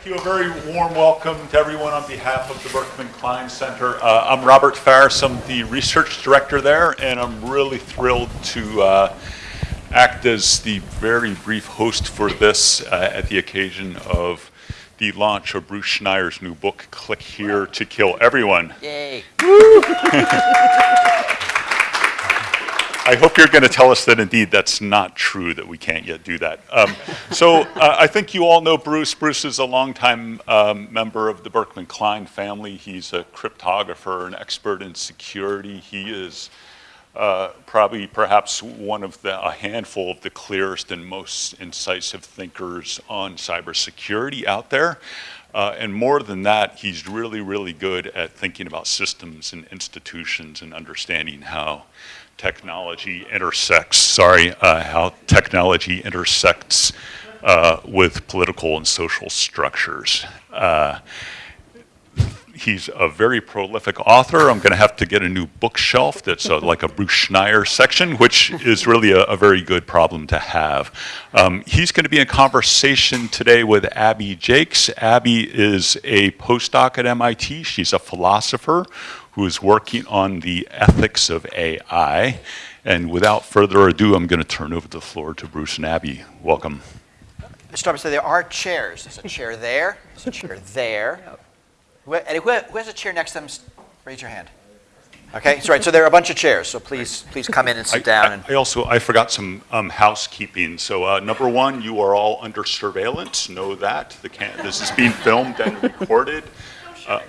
Thank you. A very warm welcome to everyone on behalf of the Berkman Klein Center. Uh, I'm Robert Faris. I'm the research director there, and I'm really thrilled to uh, act as the very brief host for this uh, at the occasion of the launch of Bruce Schneier's new book, Click Here to Kill Everyone. Yay. I hope you're going to tell us that indeed that's not true, that we can't yet do that. Um, so uh, I think you all know Bruce. Bruce is a longtime um, member of the Berkman Klein family. He's a cryptographer, an expert in security. He is uh, probably perhaps one of the, a handful of the clearest and most incisive thinkers on cybersecurity out there. Uh, and more than that, he's really, really good at thinking about systems and institutions and understanding how technology intersects, sorry, uh, how technology intersects uh, with political and social structures. Uh, he's a very prolific author. I'm going to have to get a new bookshelf that's a, like a Bruce Schneier section, which is really a, a very good problem to have. Um, he's going to be in conversation today with Abby Jaques. Abby is a postdoc at MIT. She's a philosopher who is working on the ethics of AI. And without further ado, I'm going to turn over the floor to Bruce and Abby. Welcome. Start by saying there are chairs. There's a chair there, there's a chair there. Who, who, has a chair next to them? Raise your hand. Okay, so right, so there are a bunch of chairs, so please, please come in and sit I, down. And I, I also, I forgot some um, housekeeping. So uh, number one, you are all under surveillance. Know that. The can this is being filmed and recorded. Uh,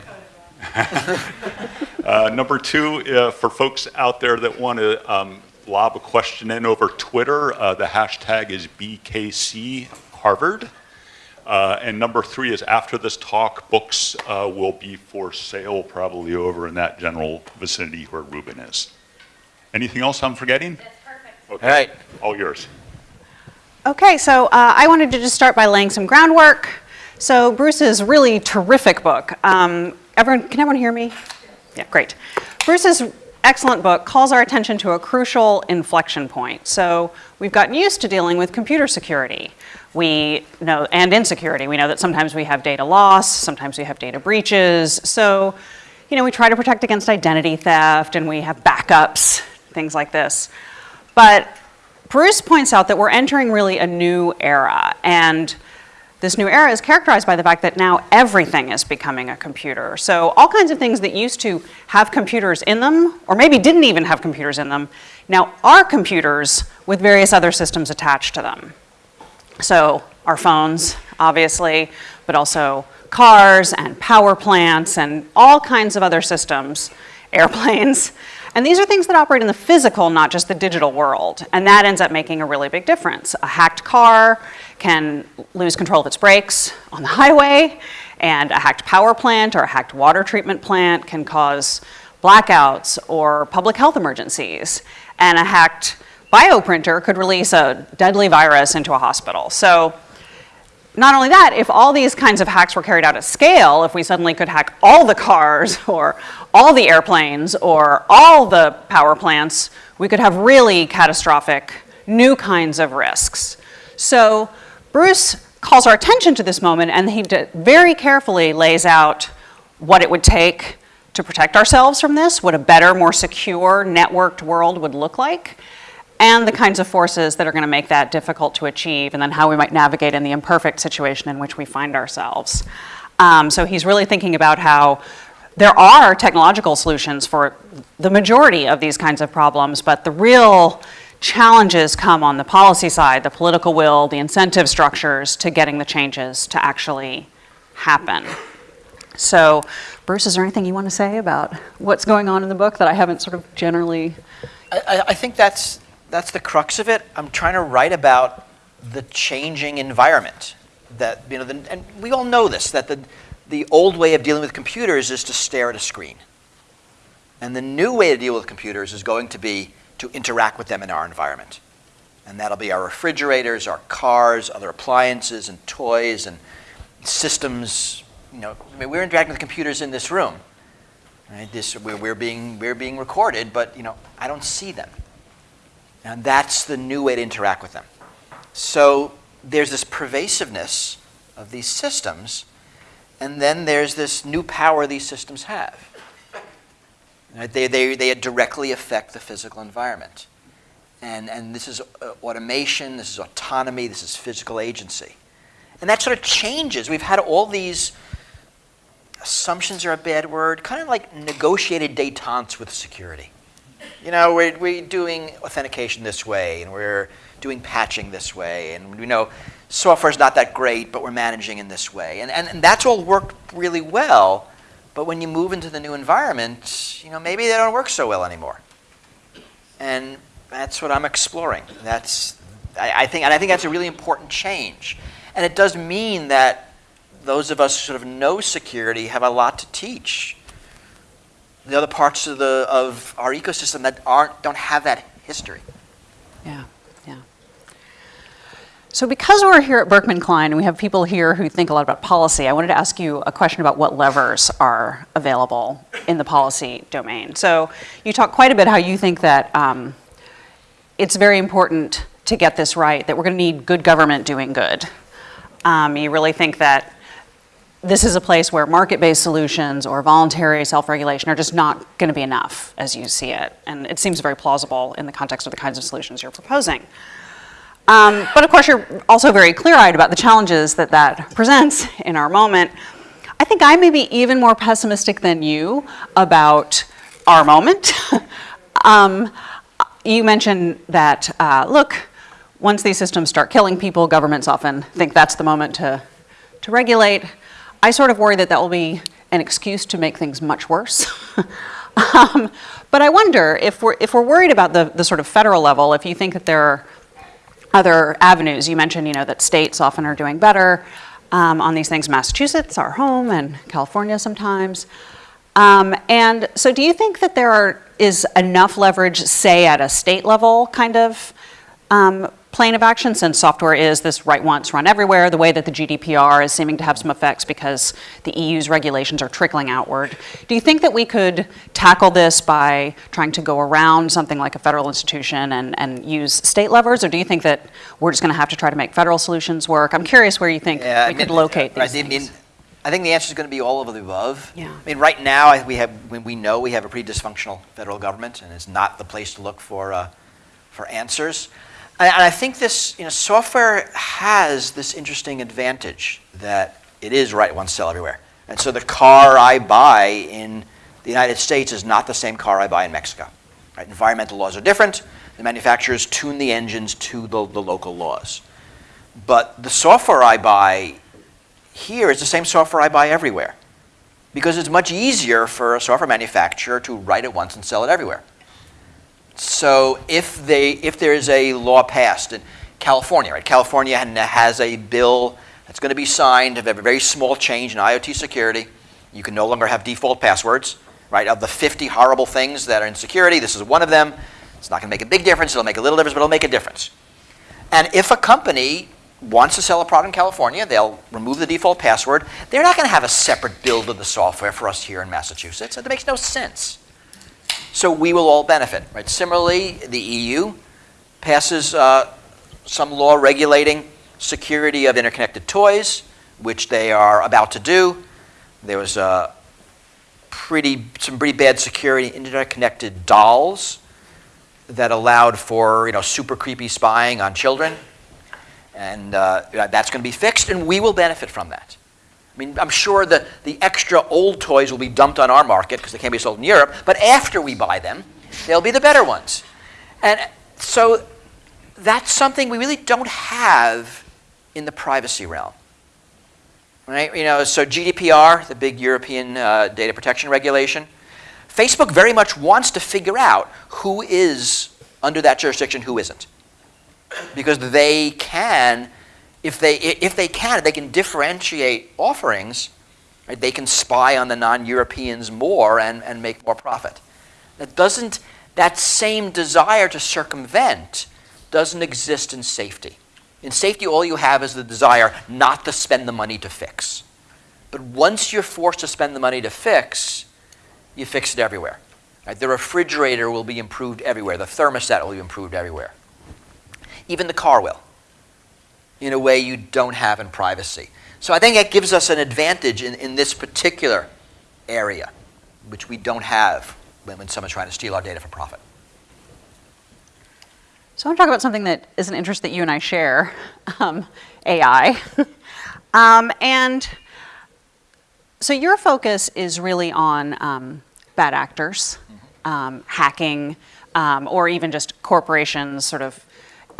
uh, number two, uh, for folks out there that want to um, lob a question in over Twitter, uh, the hashtag is BKC Harvard. Uh, and number three is after this talk, books uh, will be for sale probably over in that general vicinity where Ruben is. Anything else I'm forgetting? That's perfect. Okay. All right. All yours. Okay, so uh, I wanted to just start by laying some groundwork. So Bruce's really terrific book. Um, everyone, can everyone hear me? Yeah, great. Bruce's excellent book calls our attention to a crucial inflection point. So we've gotten used to dealing with computer security. We know, and insecurity. We know that sometimes we have data loss, sometimes we have data breaches. So, you know, we try to protect against identity theft and we have backups, things like this. But Bruce points out that we're entering really a new era and this new era is characterized by the fact that now everything is becoming a computer. So all kinds of things that used to have computers in them, or maybe didn't even have computers in them, now are computers with various other systems attached to them. So our phones, obviously, but also cars and power plants and all kinds of other systems, airplanes. And these are things that operate in the physical, not just the digital world. And that ends up making a really big difference. A hacked car can lose control of its brakes on the highway, and a hacked power plant or a hacked water treatment plant can cause blackouts or public health emergencies. And a hacked bioprinter could release a deadly virus into a hospital. So not only that, if all these kinds of hacks were carried out at scale, if we suddenly could hack all the cars or all the airplanes or all the power plants, we could have really catastrophic new kinds of risks. So Bruce calls our attention to this moment and he very carefully lays out what it would take to protect ourselves from this, what a better, more secure, networked world would look like, and the kinds of forces that are going to make that difficult to achieve, and then how we might navigate in the imperfect situation in which we find ourselves. Um, so he's really thinking about how there are technological solutions for the majority of these kinds of problems, but the real challenges come on the policy side, the political will, the incentive structures to getting the changes to actually happen. So, Bruce, is there anything you want to say about what's going on in the book that I haven't sort of generally? I, I think that's, that's the crux of it. I'm trying to write about the changing environment that, you know, the, and we all know this, that the, the old way of dealing with computers is to stare at a screen. And the new way to deal with computers is going to be to interact with them in our environment. And that'll be our refrigerators, our cars, other appliances and toys and systems. You know, I mean, we're interacting with computers in this room. Right? This, we're, we're, being, we're being recorded, but you know, I don't see them. And that's the new way to interact with them. So there's this pervasiveness of these systems And then there's this new power these systems have. Right? They, they, they directly affect the physical environment. And, and this is uh, automation, this is autonomy, this is physical agency. And that sort of changes. We've had all these assumptions are a bad word, kind of like negotiated detentes with security. You know, we're, we're doing authentication this way, and we're doing patching this way, and we know software's not that great, but we're managing in this way. And, and, and that's all worked really well, but when you move into the new environment, you know, maybe they don't work so well anymore. And that's what I'm exploring. That's, I, I think, and I think that's a really important change. And it does mean that those of us who sort of know security have a lot to teach the other parts of, the, of our ecosystem that aren't, don't have that history. Yeah. So because we're here at Berkman Klein and we have people here who think a lot about policy, I wanted to ask you a question about what levers are available in the policy domain. So you talk quite a bit how you think that um, it's very important to get this right, that we're going to need good government doing good. Um, you really think that this is a place where market-based solutions or voluntary self-regulation are just not going to be enough as you see it. And it seems very plausible in the context of the kinds of solutions you're proposing. Um, but of course, you're also very clear-eyed about the challenges that that presents in our moment. I think I may be even more pessimistic than you about our moment. um, you mentioned that, uh, look, once these systems start killing people, governments often think that's the moment to, to regulate. I sort of worry that that will be an excuse to make things much worse. um, but I wonder if we're, if we're worried about the, the sort of federal level, if you think that there are other avenues, you mentioned you know, that states often are doing better um, on these things. Massachusetts, our home, and California sometimes. Um, and so do you think that there are, is enough leverage, say at a state level kind of um, plane of action since software is this write once, run everywhere, the way that the GDPR is seeming to have some effects because the EU's regulations are trickling outward. Do you think that we could tackle this by trying to go around something like a federal institution and, and use state levers, or do you think that we're just going to have to try to make federal solutions work? I'm curious where you think Yeah, we I could mean, locate I these mean. I think the answer is going to be all of the above. Yeah. I mean, right now, I- we have, we- we know we have a pretty dysfunctional federal government, and it's not the place to look for, uh, for answers. And and I think this, you know, software has this interesting advantage that it is write once, sell everywhere. And so the car I buy in the United States is not the same car I buy in Mexico. Right? Environmental laws are different. The manufacturers tune the engines to the, the local laws. But the software I buy here is the same software I buy everywhere. Because it's much easier for a software manufacturer to write it once and sell it everywhere. So if, they, if there is a law passed in California, right? California has a bill that's going to be signed of a very small change in IoT security. You can no longer have default passwords, right? Of the 50 horrible things that are in security, this is one of them. It's not going to make a big difference. It'll make a little difference, but it'll make a difference. And if a company wants to sell a product in California, they'll remove the default password. They're not going to have a separate build of the software for us here in Massachusetts. That makes no sense. So we will all benefit. Right? Similarly, the EU passes uh, some law regulating security of interconnected toys, which they are about to do. There was uh, pretty, some pretty bad security in internet-connected dolls that allowed for you know, super creepy spying on children. And uh, that's going to be fixed, and we will benefit from that. I mean, I'm sure the, the extra old toys will be dumped on our market because they can't be sold in Europe, but after we buy them, they'll be the better ones. And so that's something we really don't have in the privacy realm. Right? You know, so GDPR, the big European uh, data protection regulation, Facebook very much wants to figure out who is under that jurisdiction, who isn't. Because they can if they, if they can, they can differentiate offerings, right, they can spy on the non-Europeans more and, and make more profit. That doesn't, that same desire to circumvent doesn't exist in safety. In safety, all you have is the desire not to spend the money to fix. But once you're forced to spend the money to fix, you fix it everywhere. Right? The refrigerator will be improved everywhere. The thermostat will be improved everywhere. Even the car will in a way you don't have in privacy. So I think that gives us an advantage in, in this particular area, which we don't have when, when someone's trying to steal our data for profit. So I want to talk about something that is an interest that you and I share, um, AI. um, and so your focus is really on um, bad actors, um, hacking, um, or even just corporations sort of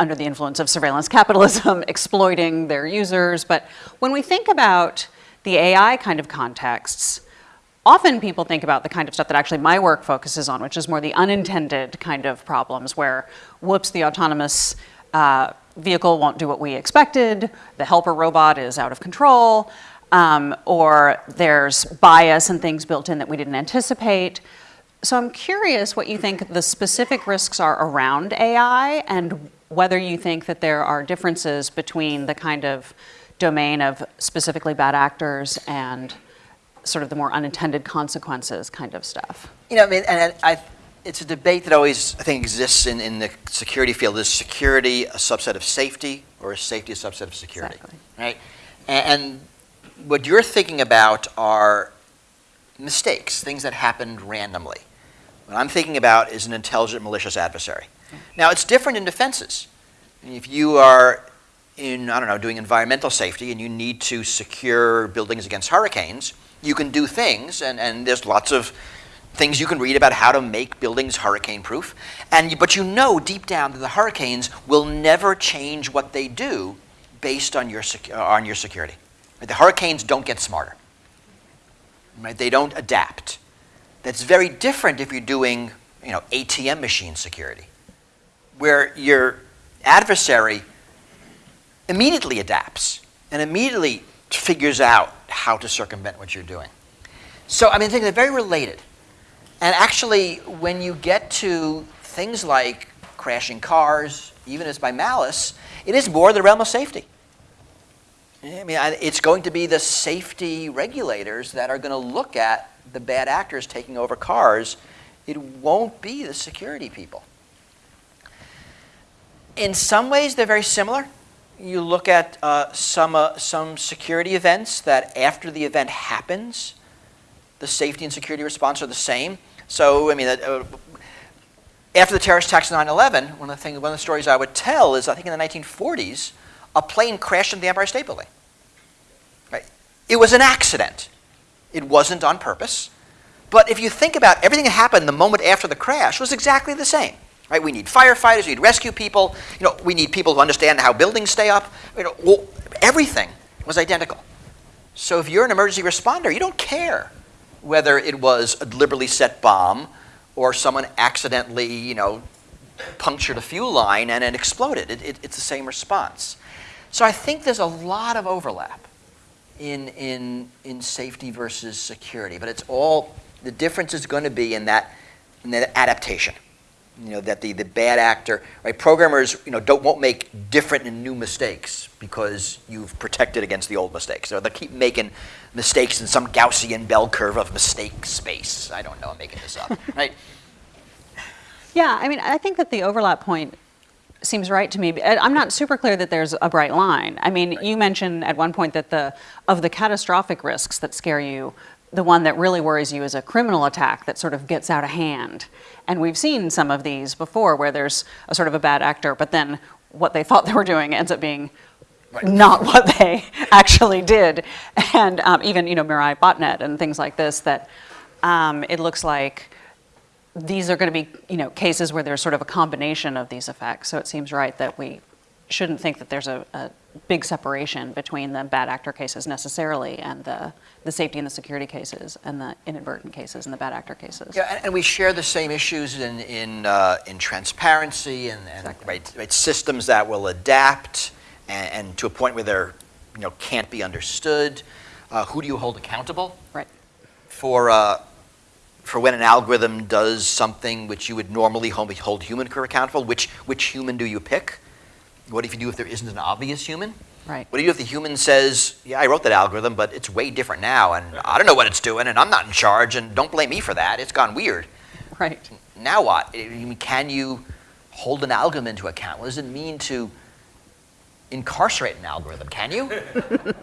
under the influence of surveillance capitalism exploiting their users. But when we think about the AI kind of contexts, often people think about the kind of stuff that actually my work focuses on, which is more the unintended kind of problems where, whoops, the autonomous uh, vehicle won't do what we expected, the helper robot is out of control, um, or there's bias and things built in that we didn't anticipate. So I'm curious what you think the specific risks are around AI and whether you think that there are differences between the kind of domain of specifically bad actors and sort of the more unintended consequences kind of stuff. You know, I mean, and I, it's a debate that always, I think, exists in, in the security field. Is security a subset of safety, or is safety a subset of security? Exactly. Right? And, and what you're thinking about are mistakes, things that happened randomly. What I'm thinking about is an intelligent, malicious adversary. Now, it's different in defenses. If you are in, I don't know, doing environmental safety and you need to secure buildings against hurricanes, you can do things, and, and there's lots of things you can read about how to make buildings hurricane proof. And, but you know deep down that the hurricanes will never change what they do based on your, secu- uh, on your security. Right? The hurricanes don't get smarter. Right? They don't adapt. That's very different if you're doing you know, ATM machine security, where your adversary immediately adapts and immediately figures out how to circumvent what you're doing. So, I mean, I think they're very related. And actually, when you get to things like crashing cars, even as by malice, it is more the realm of safety. I mean, it's going to be the safety regulators that are going to look at the bad actors taking over cars. It won't be the security people. In some ways, they're very similar. You look at uh, some, uh, some security events that after the event happens, the safety and security response are the same. So, I mean, uh, after the terrorist attacks of 9-11, one of the things, one of the stories I would tell is I think in the 1940s, a plane crashed into the Empire State Building. Right? It was an accident. It wasn't on purpose. But if you think about everything that happened the moment after the crash was exactly the same. Right? We need firefighters, we need rescue people, you know, we need people who understand how buildings stay up. You know, well, everything was identical. So if you're an emergency responder, you don't care whether it was a deliberately set bomb or someone accidentally, you know, punctured a fuel line and it exploded. It, it, it's the same response. So I think there's a lot of overlap in, in, in safety versus security, but it's all, the difference is going to be in that, in that adaptation you know, that the, the bad actor, right? Programmers, you know, don't, won't make different and new mistakes because you've protected against the old mistakes. So they'll keep making mistakes in some Gaussian bell curve of mistake space. I don't know, I'm making this up, right? Yeah, I mean, I think that the overlap point seems right to me. Uh, I'm not super clear that there's a bright line. I mean, right. you mentioned at one point that the of the catastrophic risks that scare you, the one that really worries you is a criminal attack that sort of gets out of hand. And we've seen some of these before where there's a sort of a bad actor, but then what they thought they were doing ends up being right. not what they actually did. And um, even, you know, Mirai botnet and things like this that um, it looks like these are going to be, you know, cases where there's sort of a combination of these effects. So it seems right that we shouldn't think that there's a, a big separation between the bad actor cases necessarily and the, the safety and the security cases and the inadvertent cases and the bad actor cases. Yeah, and, and we share the same issues in, in, uh, in transparency and, and Exactly. right, right, systems that will adapt and, and to a point where they're, you know, can't be understood. Uh, who do you hold accountable? Right. For, uh, for when an algorithm does something which you would normally hold, hold human accountable, which, which human do you pick? What if you do if there isn't an obvious human? Right. What do you do if the human says, yeah, I wrote that algorithm, but it's way different now, and I don't know what it's doing, and I'm not in charge, and don't blame me for that. It's gone weird. Right. Now what? Can you hold an algorithm into account? What does it mean to incarcerate an algorithm, can you?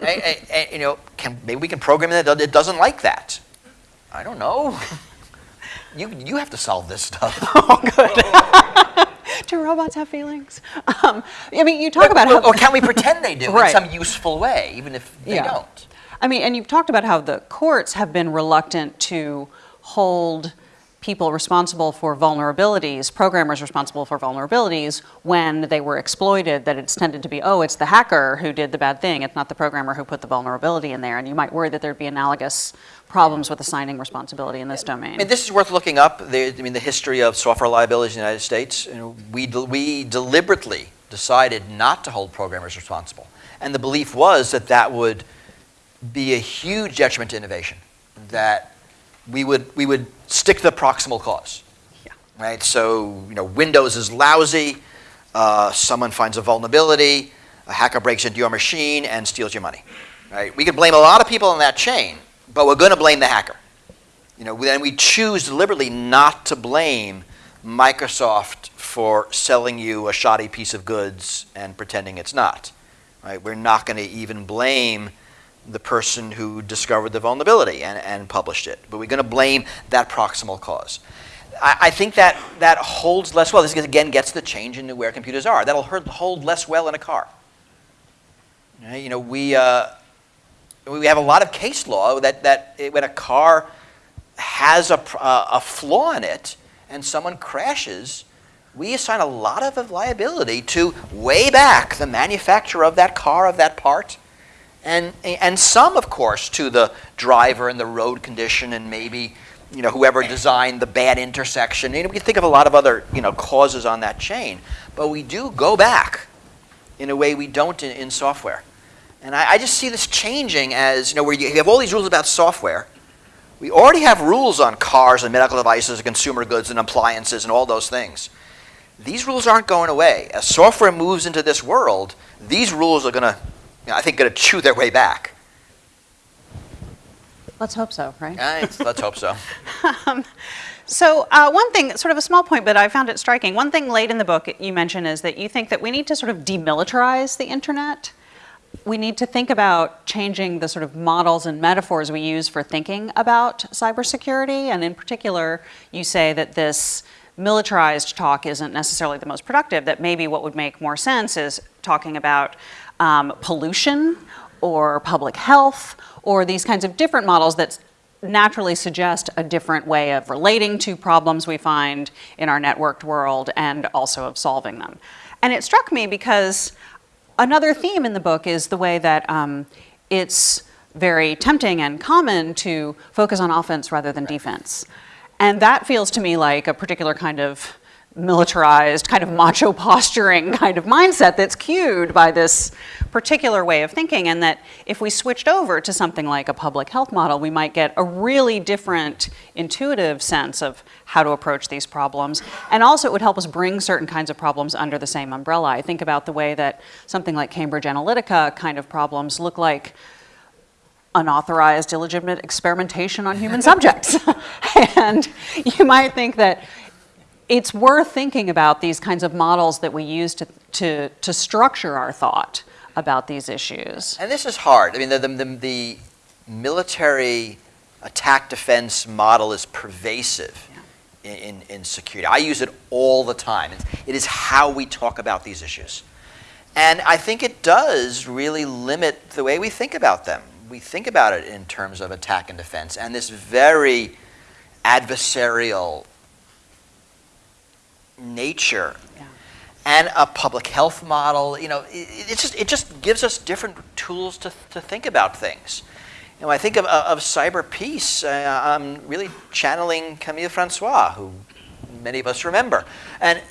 Eh, eh, eh, you know, can, maybe we can program it that it doesn't like that. I don't know. You, you have to solve this stuff. Do robots have feelings? Um, I mean, you talk about or, how. or can we pretend they do Right. in some useful way, even if they Yeah. don't? I mean, and you've talked about how the courts have been reluctant to hold people responsible for vulnerabilities, programmers responsible for vulnerabilities, when they were exploited, that it's tended to be, oh, it's the hacker who did the bad thing, it's not the programmer who put the vulnerability in there. And you might worry that there'd be analogous problems with assigning responsibility in this domain. I mean, this is worth looking up. The, I mean, the history of software liabilities in the United States. You know, we, de- we deliberately decided not to hold programmers responsible. And the belief was that that would be a huge detriment to innovation, that we would, we would stick to the proximal cause. Yeah. Right? So, you know, Windows is lousy, uh, someone finds a vulnerability, a hacker breaks into your machine and steals your money. Right? We could blame a lot of people in that chain, but we're going to blame the hacker. You know, then we choose deliberately not to blame Microsoft for selling you a shoddy piece of goods and pretending it's not. Right? We're not going to even blame the person who discovered the vulnerability and, and published it, but we're going to blame that proximal cause. I, I think that that holds less well. This again gets the change into where computers are. That'll hold, hold less well in a car. You know, we uh, we have a lot of case law that, that it- when a car has a, uh, a flaw in it and someone crashes, we assign a lot of liability to way back the manufacturer of that car, of that part, and, and some, of course, to the driver and the road condition and maybe you know, whoever designed the bad intersection. You know, we can think of a lot of other you know, causes on that chain, but we do go back in a way we don't in, in software. And I, I just see this changing as, you know, where you have all these rules about software. We already have rules on cars and medical devices and consumer goods and appliances and all those things. These rules aren't going away. As software moves into this world, these rules are going to, you know, I think, going to chew their way back. Let's hope so, right? Right, let's hope so. Um, so uh, one thing, sort of a small point, but I found it striking. One thing late in the book you mention is that you think that we need to sort of demilitarize the internet. We need to think about changing the sort of models and metaphors we use for thinking about cybersecurity. And in particular, you say that this militarized talk isn't necessarily the most productive, that maybe what would make more sense is talking about um, pollution or public health or these kinds of different models that naturally suggest a different way of relating to problems we find in our networked world and also of solving them. And it struck me because another theme in the book is the way that um, it's very tempting and common to focus on offense rather than defense. And that feels to me like a particular kind of militarized, kind of macho posturing kind of mindset that's cued by this particular way of thinking. And that if we switched over to something like a public health model, we might get a really different intuitive sense of how to approach these problems. And also, it would help us bring certain kinds of problems under the same umbrella. I think about the way that something like Cambridge Analytica kind of problems look like unauthorized, illegitimate experimentation on human subjects. and you might think that it's worth thinking about these kinds of models that we use to, to, to structure our thought about these issues. And this is hard. I mean, the, the, the, the military attack defense model is pervasive in, in, in security. I use it all the time. It's, it is how we talk about these issues. And I think it does really limit the way we think about them. We think about it in terms of attack and defense and this very adversarial nature Yeah. and a public health model. You know, it, it just it just gives us different tools to, to think about things. You know, I think of, of cyber peace. Uh, I'm really channeling Camille Francois, who many of us remember, and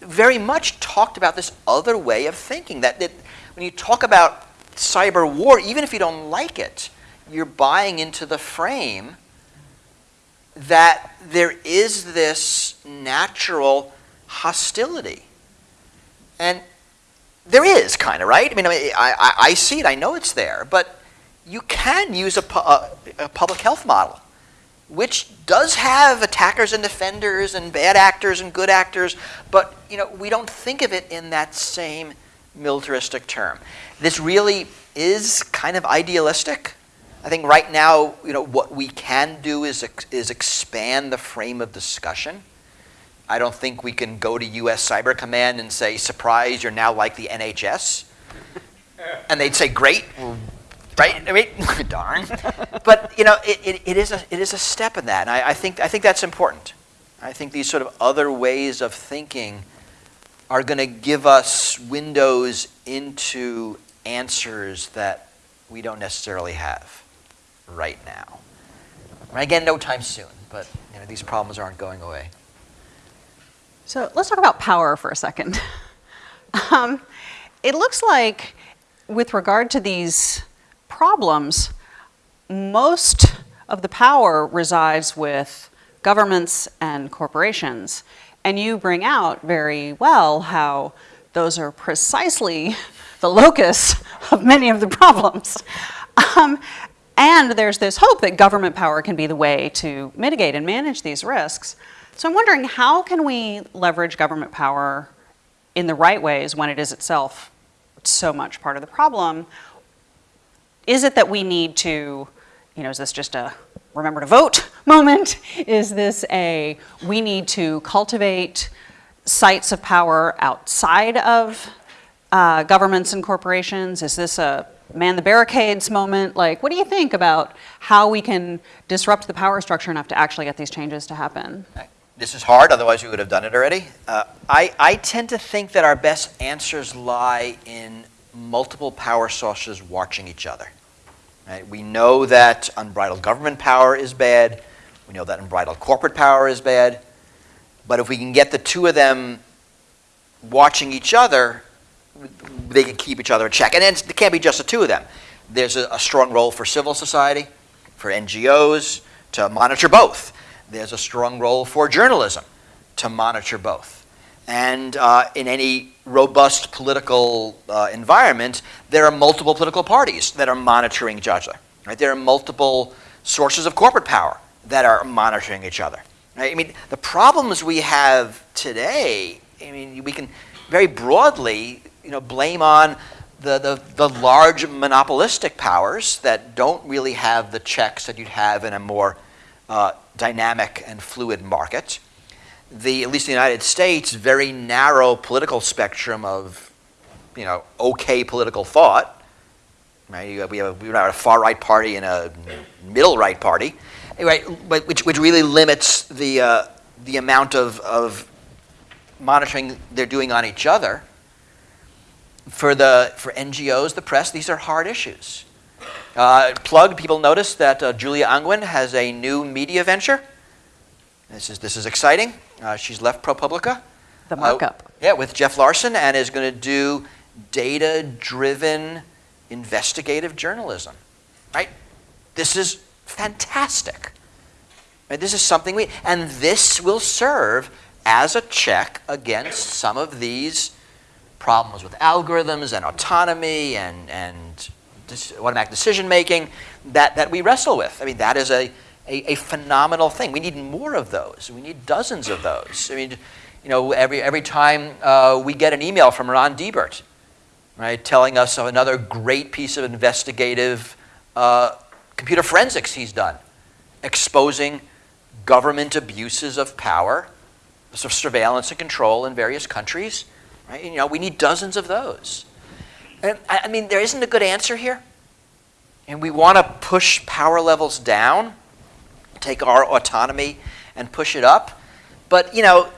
very much talked about this other way of thinking. That, that when you talk about cyber war, even if you don't like it, you're buying into the frame that there is this natural hostility. And there is kind of, right? I mean, I, I, I see it, I know it's there, but you can use a, a, a public health model, which does have attackers and defenders and bad actors and good actors, but you know, we don't think of it in that same militaristic term. This really is kind of idealistic. I think right now, you know, what we can do is, ex- is expand the frame of discussion. I don't think we can go to U.S. Cyber Command and say, surprise, you're now like the NHS. And they'd say, great, right? I mean, darn. But, you know, it, it, it, is a, it is a step in that. And I, I, think, I think that's important. I think these sort of other ways of thinking are going to give us windows into answers that we don't necessarily have right now. Again, no time soon, but you know, these problems aren't going away. So let's talk about power for a second. um, it looks like, with regard to these problems, most of the power resides with governments and corporations. And you bring out very well how those are precisely the locus of many of the problems. Um, and there's this hope that government power can be the way to mitigate and manage these risks. So I'm wondering how can we leverage government power in the right ways when it is itself so much part of the problem? Is it that we need to, you know, is this just a remember to vote moment? Is this a we need to cultivate sites of power outside of uh, governments and corporations? Is this a man the barricades moment? Like, what do you think about how we can disrupt the power structure enough to actually get these changes to happen? This is hard, otherwise we would have done it already. Uh, I, I tend to think that our best answers lie in multiple power sources watching each other. Right? We know that unbridled government power is bad. We know that unbridled corporate power is bad. But if we can get the two of them watching each other, they can keep each other in check. And it can't be just the two of them. There's a, a strong role for civil society, for NGOs to monitor both. There's a strong role for journalism to monitor both. And uh, in any robust political uh, environment, there are multiple political parties that are monitoring each other. Right? There are multiple sources of corporate power that are monitoring each other. Right? I mean, the problems we have today, I mean, we can very broadly you know, blame on the, the, the large monopolistic powers that don't really have the checks that you'd have in a more uh, dynamic and fluid market. The, at least in the United States, very narrow political spectrum of, you know, okay political thought. Right? We have, we have a far right party and a middle right party, right? Which, which really limits the, uh, the amount of, of monitoring they're doing on each other for, the, for NGOs, the press, these are hard issues. Uh, plug, people notice that uh, Julia Angwin has a new media venture. This is, this is exciting. Uh, she's left ProPublica. The markup. Uh, yeah, with Jeff Larson, and is going to do data driven investigative journalism. Right? This is fantastic. Right? This is something we, and this will serve as a check against some of these problems with algorithms and autonomy and, and automatic decision making that, that we wrestle with. I mean, that is a, a, a, phenomenal thing. We need more of those. We need dozens of those. I mean, you know, every, every time uh, we get an email from Ron Deibert, right, telling us of another great piece of investigative uh, computer forensics he's done, exposing government abuses of power, sort of surveillance and control in various countries Right? You know, we need dozens of those. And I mean, there isn't a good answer here. And we want to push power levels down, take our autonomy and push it up. But, you know,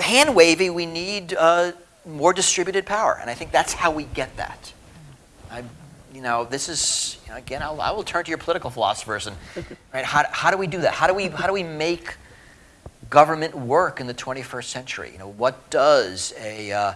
hand wavy, we need uh, more distributed power. And I think that's how we get that. I, you know, this is, you know, again, I'll, I will turn to your political philosophers and, right, how, how do we do that? How do we, how do we make government work in the 21st century? You know, what does a uh,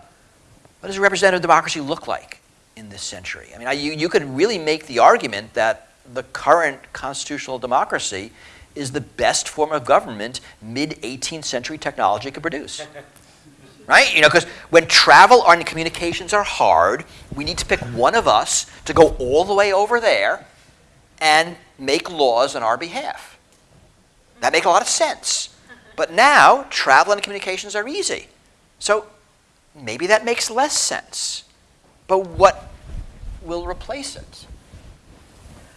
what does a representative democracy look like in this century? I mean, I, you, you could really make the argument that the current constitutional democracy is the best form of government mid 18th century technology could produce. right? You know, because when travel and communications are hard, we need to pick one of us to go all the way over there and make laws on our behalf. That makes a lot of sense. But now, travel and communications are easy. So maybe that makes less sense. But what will replace it?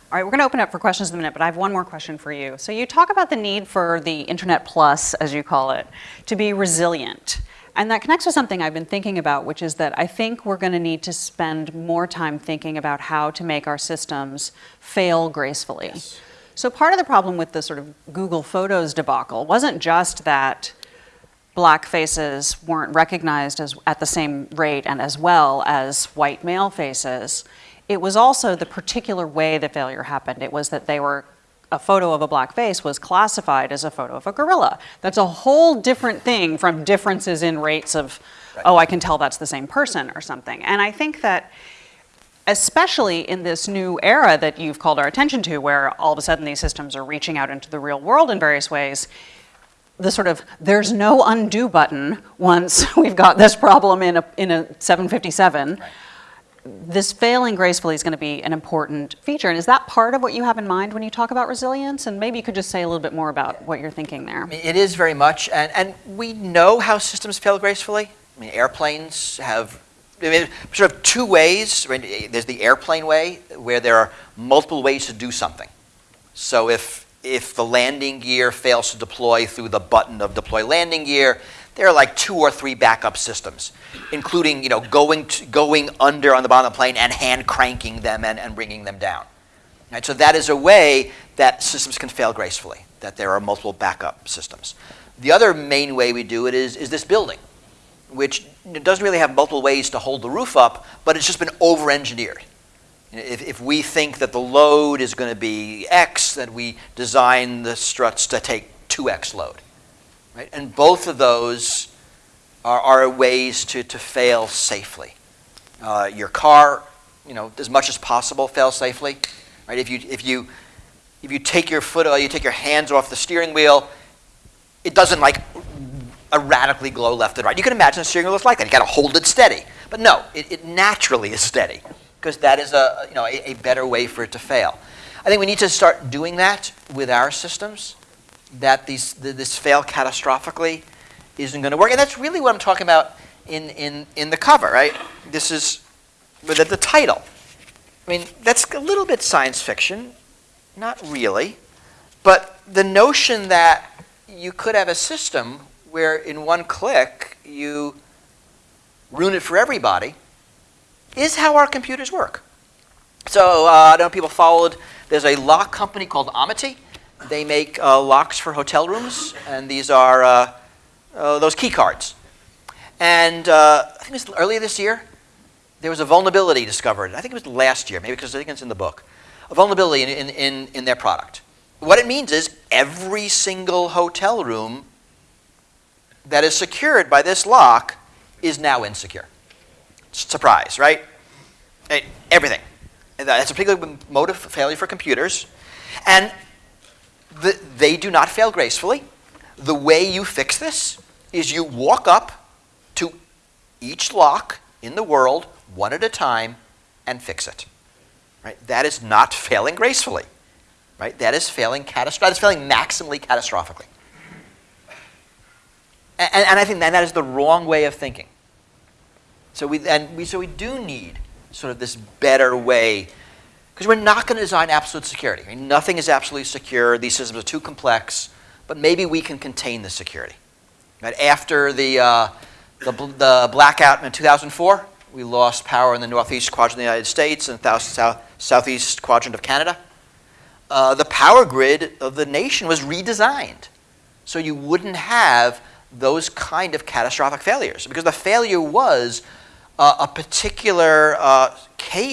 All right, we're going to open up for questions in a minute, but I have one more question for you. So you talk about the need for the Internet Plus, as you call it, to be resilient. And that connects with something I've been thinking about, which is that I think we're going to need to spend more time thinking about how to make our systems fail gracefully. Yes. So part of the problem with the sort of Google Photos debacle wasn't just that black faces weren't recognized as, at the same rate and as well as white male faces. It was also the particular way the failure happened. It was that they were a photo of a black face was classified as a photo of a gorilla. That's a whole different thing from differences in rates of, Right. oh, I can tell that's the same person or something. And I think that especially in this new era that you've called our attention to, where all of a sudden these systems are reaching out into the real world in various ways, the sort of there's no undo button once we've got this problem in a, in a 757. This failing gracefully is going to be an important feature. And is that part of what you have in mind when you talk about resilience? And maybe you could just say a little bit more about what you're thinking there. It is very much, and, and we know how systems fail gracefully. I mean, airplanes have I mean, sort of two ways. There's the airplane way, where there are multiple ways to do something. So if if the landing gear fails to deploy through the button of deploy landing gear, there are like two or three backup systems, including you know going to, going under on the bottom of the plane and hand cranking them and, and bringing them down. Right, so that is a way that systems can fail gracefully, that there are multiple backup systems. The other main way we do it is, is this building, which doesn't really have multiple ways to hold the roof up, but it's just been over-engineered. If, if we think that the load is going to be X, then we design the struts to take 2X load. Right? And both of those are, are ways to, to fail safely. Uh, your car, you know, as much as possible, fail safely. Right? If you if you if you take your foot, or you take your hands off the steering wheel, it doesn't like erratically glow left and right. You can imagine a steering wheel is like that. You got to hold it steady. But no, it, it naturally is steady because that is a you know a, a better way for it to fail. I think we need to start doing that with our systems. That these th- this fail catastrophically isn't going to work, and that's really what I'm talking about in in in the cover. Right? This is with the, the title. I mean, that's a little bit science fiction, not really, but the notion that you could have a system where in one click you ruin it for everybody is how our computers work. So uh, I don't know if people followed, there's a lock company called Onity. They make uh, locks for hotel rooms, and these are uh, uh, those key cards. And uh, I think it was earlier this year, there was a vulnerability discovered. I think it was last year, maybe because I think it's in the book. A vulnerability in, in, in, in their product. What it means is every single hotel room that is secured by this lock is now insecure. Surprise, right? Eh, Everything. That's a particular mode of failure for computers. And the, they do not fail gracefully. The way you fix this is you walk up to each lock in the world one at a time and fix it. Right? That is not failing gracefully. Right? That is failing catastro- That is failing maximally catastrophically. And, and I think that, that is the wrong way of thinking. So we, and we, so we do need sort of this better way, because we're not going to design absolute security. I mean, nothing is absolutely secure. These systems are too complex, but maybe we can contain the security. Right? After the, uh, the, the blackout in 2004, we lost power in the northeast quadrant of the United States and the south, southeast quadrant of Canada. Uh, the power grid of the nation was redesigned so you wouldn't have those kind of catastrophic failures because the failure was uh, a particular uh,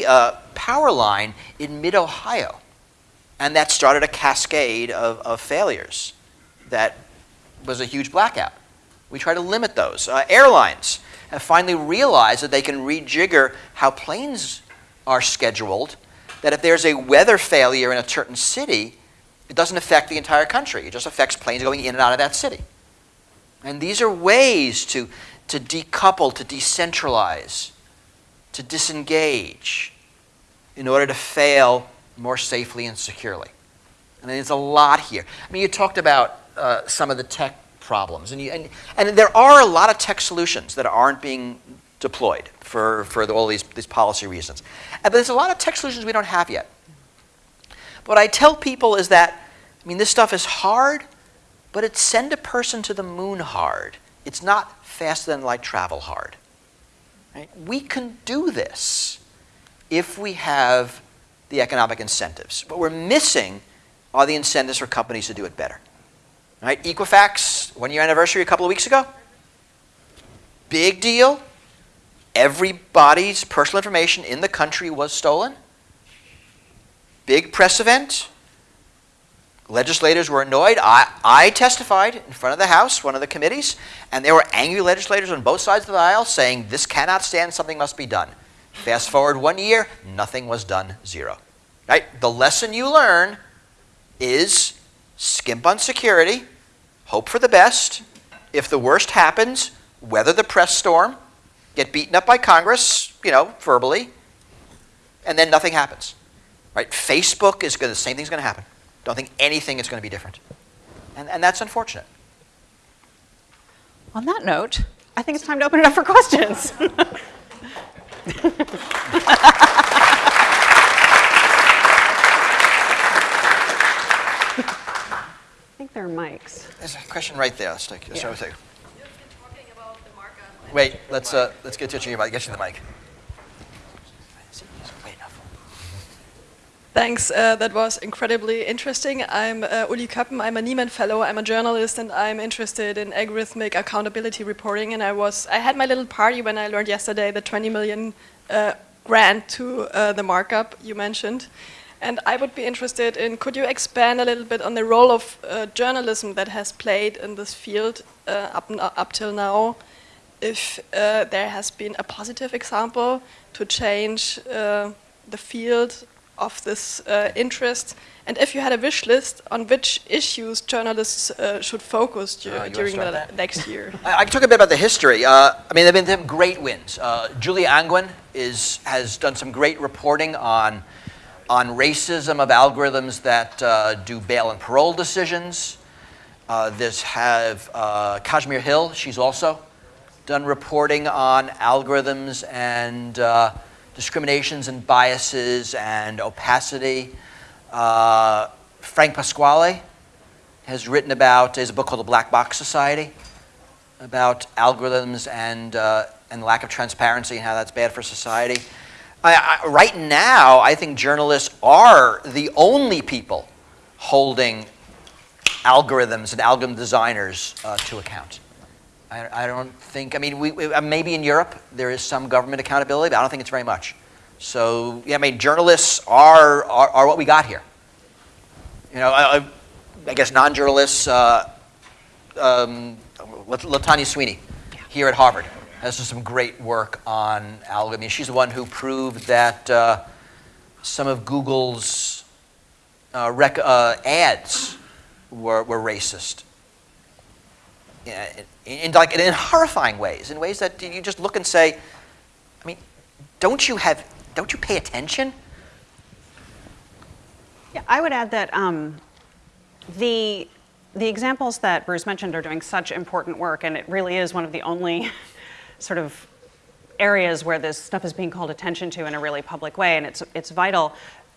uh, power line in mid Ohio. And that started a cascade of, of failures that was a huge blackout. We try to limit those. Uh, airlines have finally realized that they can rejigger how planes are scheduled, that if there's a weather failure in a certain city, it doesn't affect the entire country. It just affects planes going in and out of that city. And these are ways to, to decouple, to decentralize, to disengage in order to fail more safely and securely. And there's a lot here. I mean, you talked about uh, some of the tech problems. And, you, and, and there are a lot of tech solutions that aren't being deployed for, for all these, these policy reasons. And there's a lot of tech solutions we don't have yet. What I tell people is that, I mean, this stuff is hard, but it's send a person to the moon hard. It's not faster than light travel hard. Right? We can do this if we have the economic incentives. What we're missing are the incentives for companies to do it better. Right? Equifax, one year anniversary a couple of weeks ago. Big deal. Everybody's personal information in the country was stolen. Big press event. Legislators were annoyed. I, I testified in front of the House, one of the committees, and there were angry legislators on both sides of the aisle saying this cannot stand, something must be done. Fast forward one year, nothing was done, zero. Right? The lesson you learn is skimp on security, hope for the best. If the worst happens, weather the press storm, get beaten up by Congress, you know, verbally, and then nothing happens. Right? Facebook is going the same thing's going to happen. Don't think anything is going to be different. And, and that's unfortunate. On that note, I think it's time to open it up for questions. I think there are mics. There's a question right there. Let's take, let's Yeah. start with you. You've been talking about the markup. Wait, let's, uh, let's get to your mic. Get you the mic. Wait enough. Thanks. Uh, that was incredibly interesting. I'm uh, Uli Köppen. I'm a Nieman Fellow. I'm a journalist, and I'm interested in algorithmic accountability reporting. And I was I had my little party when I learned yesterday the 20 million uh, grant to uh, the markup you mentioned. And I would be interested in could you expand a little bit on the role of uh, journalism that has played in this field uh, up up till now? If uh, there has been a positive example to change uh, the field of this uh, interest, and if you had a wish list on which issues journalists uh, should focus du- Uh, during the that? next year. I, I can talk a bit about the history. Uh, I mean, there have been some great wins. Uh, Julia Angwin is, has done some great reporting on, on racism of algorithms that uh, do bail and parole decisions. Uh, there's have uh, Kashmir Hill. She's also done reporting on algorithms and uh, discriminations and biases and opacity. Uh, Frank Pasquale has written about, there's a book called The Black Box Society about algorithms and, uh, and lack of transparency and how that's bad for society. I, I, right now, I think journalists are the only people holding algorithms and algorithm designers uh, to account. I, I don't think, I mean, we, we, uh, maybe in Europe there is some government accountability, but I don't think it's very much. So, yeah, I mean, journalists are, are, are what we got here. You know, I, I- guess non-journalists, uh, um, Latanya Sweeney here at Harvard has some great work on algorithm. She's the one who proved that uh, some of Google's uh, uh, ads were, were racist. In, in, like, in horrifying ways, in ways that you just look and say, I mean, don't you have, don't you pay attention? Yeah, I would add that um, the the examples that Bruce mentioned are doing such important work, and it really is one of the only sort of areas where this stuff is being called attention to in a really public way, and it's it's vital.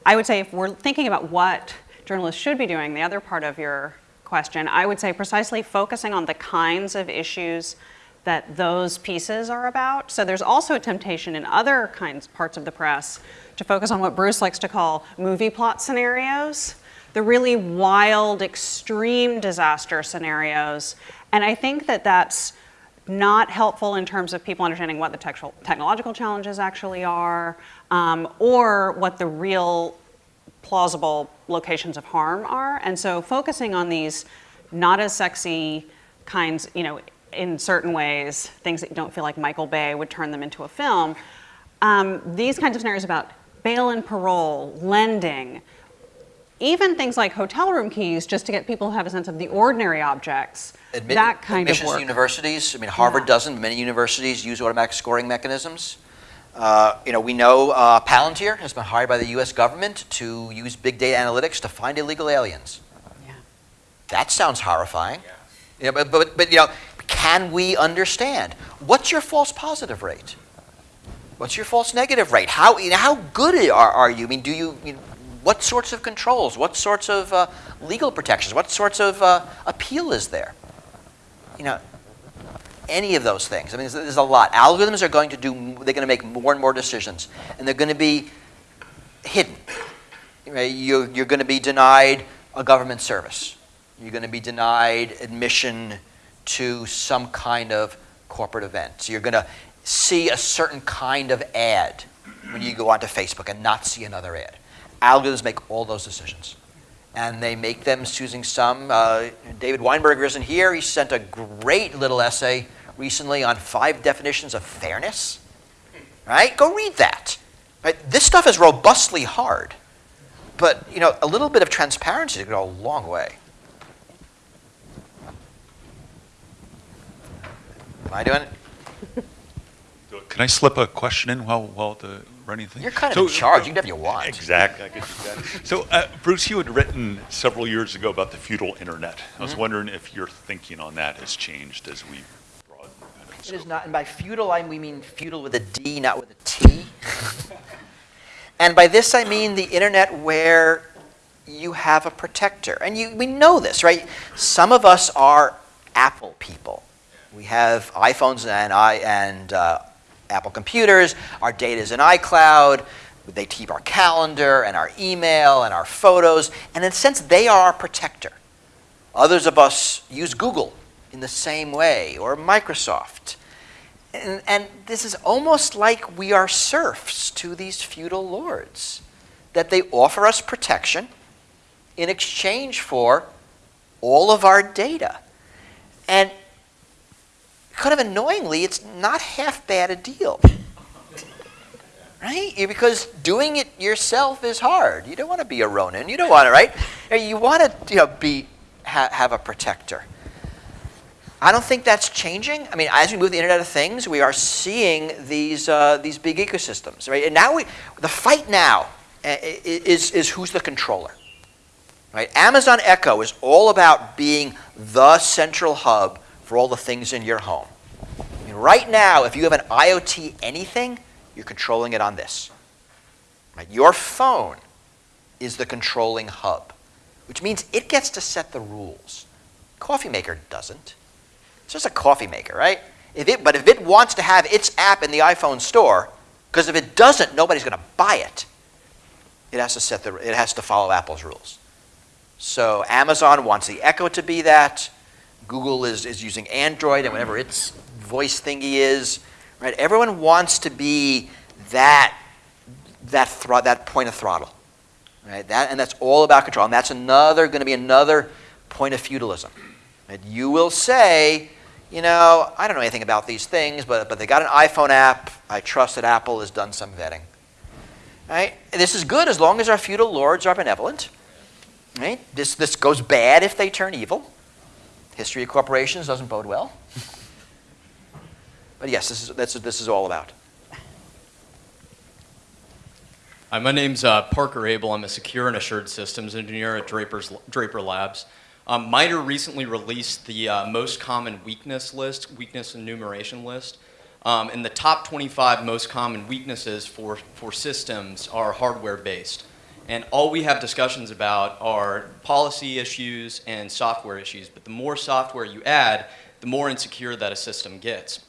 I would say if we're thinking about what journalists should be doing, the other part of your question, I would say precisely focusing on the kinds of issues that those pieces are about. So there's also a temptation in other kinds parts of the press to focus on what Bruce likes to call movie plot scenarios, the really wild, extreme disaster scenarios. And I think that that's not helpful in terms of people understanding what the technological challenges actually are, um, or what the real plausible locations of harm are. And so focusing on these not as sexy kinds, you know, in certain ways, things that you don't feel like Michael Bay would turn them into a film. Um, these kinds of scenarios about bail and parole, lending, even things like hotel room keys, just to get people to have a sense of the ordinary objects, Admit- that kind of admissions work. universities. I mean, Harvard Yeah. doesn't. Many universities use automatic scoring mechanisms. Uh, you know, we know uh, Palantir has been hired by the U.S. government to use big data analytics to find illegal aliens. Yeah. That sounds horrifying. You know, but, but, but, you know, can we understand? What's your false positive rate? What's your false negative rate? How, you know, how good are, are you? I mean, do you, you know, what sorts of controls? What sorts of uh, legal protections? What sorts of uh, appeal is there? You know, any of those things. I mean, there's, there's a lot. Algorithms are going to do, they're going to make more and more decisions, and they're going to be hidden. You're, you're going to be denied a government service. You're going to be denied admission to some kind of corporate event. So you're going to see a certain kind of ad when you go onto Facebook and not see another ad. Algorithms make all those decisions. And they make them using some. Uh, David Weinberger isn't here. He sent a great little essay recently on five definitions of fairness. Right? Go read that. Right? This stuff is robustly hard. But you know, a little bit of transparency could go a long way. Am I doing it? Can I slip a question in while, while the running thing? You're kind of So- in charge. You can do whatever you want. Exactly, I could do that. So, uh, Bruce, you had written several years ago about the feudal internet. I was Mm-hmm. wondering if your thinking on that has changed as we broaden. kind of It is scope. not, and by feudal, I we mean feudal with a D, not with a T. and by this, I mean the internet where you have a protector. And you, we know this, right? Some of us are Apple people. We have iPhones and, I, and uh, Apple computers. Our data is in iCloud. They keep our calendar and our email and our photos. And in a sense, they are our protector. Others of us use Google in the same way, or Microsoft. And, and this is almost like we are serfs to these feudal lords, that they offer us protection in exchange for all of our data. And kind of annoyingly, it's not half bad a deal. Right? Because doing it yourself is hard. You don't want to be a Ronin. You don't want to, right? You want to you know, be, ha- have a protector. I don't think that's changing. I mean, as we move the Internet of Things, we are seeing these, uh, these big ecosystems, right? And now we, the fight now uh, is, is who's the controller, right? Amazon Echo is all about being the central hub for all the things in your home. I mean, right now, if you have an IoT anything, you're controlling it on this. Right? Your phone is the controlling hub, which means it gets to set the rules. Coffee maker doesn't. It's just a coffee maker, right? If it, but if it wants to have its app in the iPhone store, because if it doesn't, nobody's going to buy it. It has to set the, it has to follow Apple's rules. So Amazon wants the Echo to be that. Google is, is using Android and whatever its voice thingy is, right? Everyone wants to be that that that point of throttle, right? That and that's all about control. And that's another going to be another point of feudalism. Right? You will say, you know, I don't know anything about these things, but but they got an iPhone app. I trust that Apple has done some vetting. Right? This is good as long as our feudal lords are benevolent. Right? This this goes bad if they turn evil. History of corporations doesn't bode well. But yes, this is that's what this is all about. Hi, my name's uh, Parker Abel. I'm a secure and assured systems engineer at Draper's, Draper Labs. Um, MITRE recently released the uh, most common weakness list, weakness enumeration list. Um, and the top 25 most common weaknesses for, for systems are hardware based. And all we have discussions about are policy issues and software issues. But the more software you add, the more insecure that a system gets.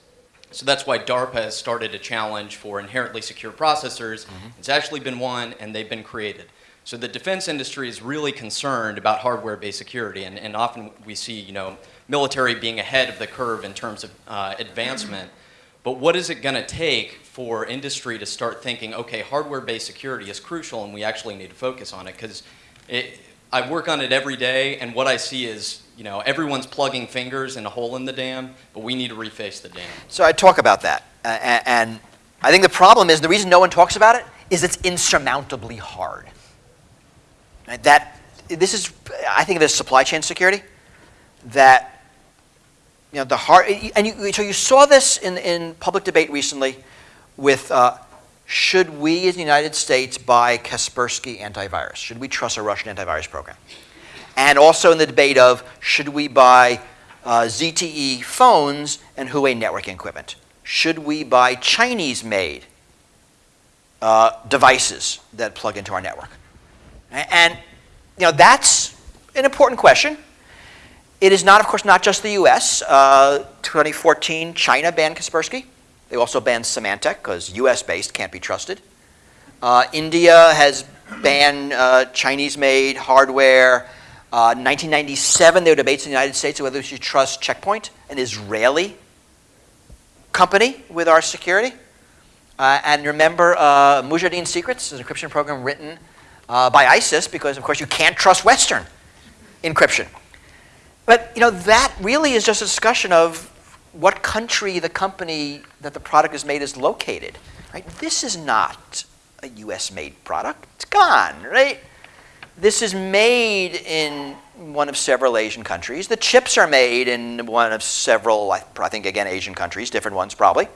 So that's why DARPA has started a challenge for inherently secure processors. It's actually been won, and they've been created. So the defense industry is really concerned about hardware-based security, and, and often we see, you know, military being ahead of the curve in terms of uh, advancement. But what is it going to take for industry to start thinking, okay, hardware-based security is crucial, and we actually need to focus on it? Because I work on it every day, and what I see is, you know, everyone's plugging fingers in a hole in the dam, but we need to reface the dam. So I talk about that, uh, and I think the problem is the reason no one talks about it is it's insurmountably hard. That this is, I think of it as supply chain security. That you know the hard, and you, so you saw this in in public debate recently, with uh, should we as the United States buy Kaspersky antivirus? Should we trust a Russian antivirus program? And also in the debate of should we buy uh, ZTE phones, and Huawei networking equipment? Should we buy Chinese-made uh, devices that plug into our network? A- And, you know, that's an important question. It is not, of course, not just the U.S. Uh, 2014, China banned Kaspersky. They also banned Symantec because U.S.-based can't be trusted. Uh, India has banned uh, Chinese-made hardware. Uh, 1997, there were debates in the United States whether we should trust Checkpoint, an Israeli company with our security. Uh, and remember, uh, Mujahideen Secrets is an encryption program written uh, by ISIS because, of course, you can't trust Western encryption. But you know that really is just a discussion of what country the company that the product is made is located. Right? This is not a U.S.-made product. It's gone, right? This is made in one of several Asian countries. The chips are made in one of several, I I think again, Asian countries, different ones probably.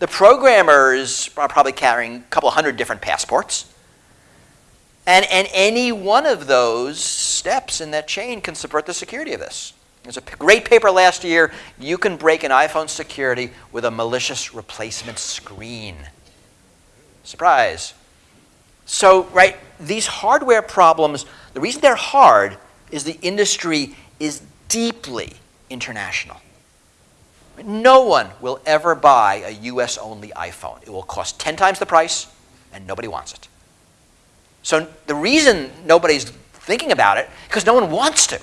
The programmers are probably carrying a couple hundred different passports. And, and any one of those steps in that chain can subvert the security of this. There's a great paper last year. You can break an iPhone security with a malicious replacement screen. Surprise. So, right, these hardware problems, the reason they're hard is the industry is deeply international. No one will ever buy a US only iPhone. It will cost 10 times the price, and nobody wants it. So the reason nobody's thinking about it, because no one wants to,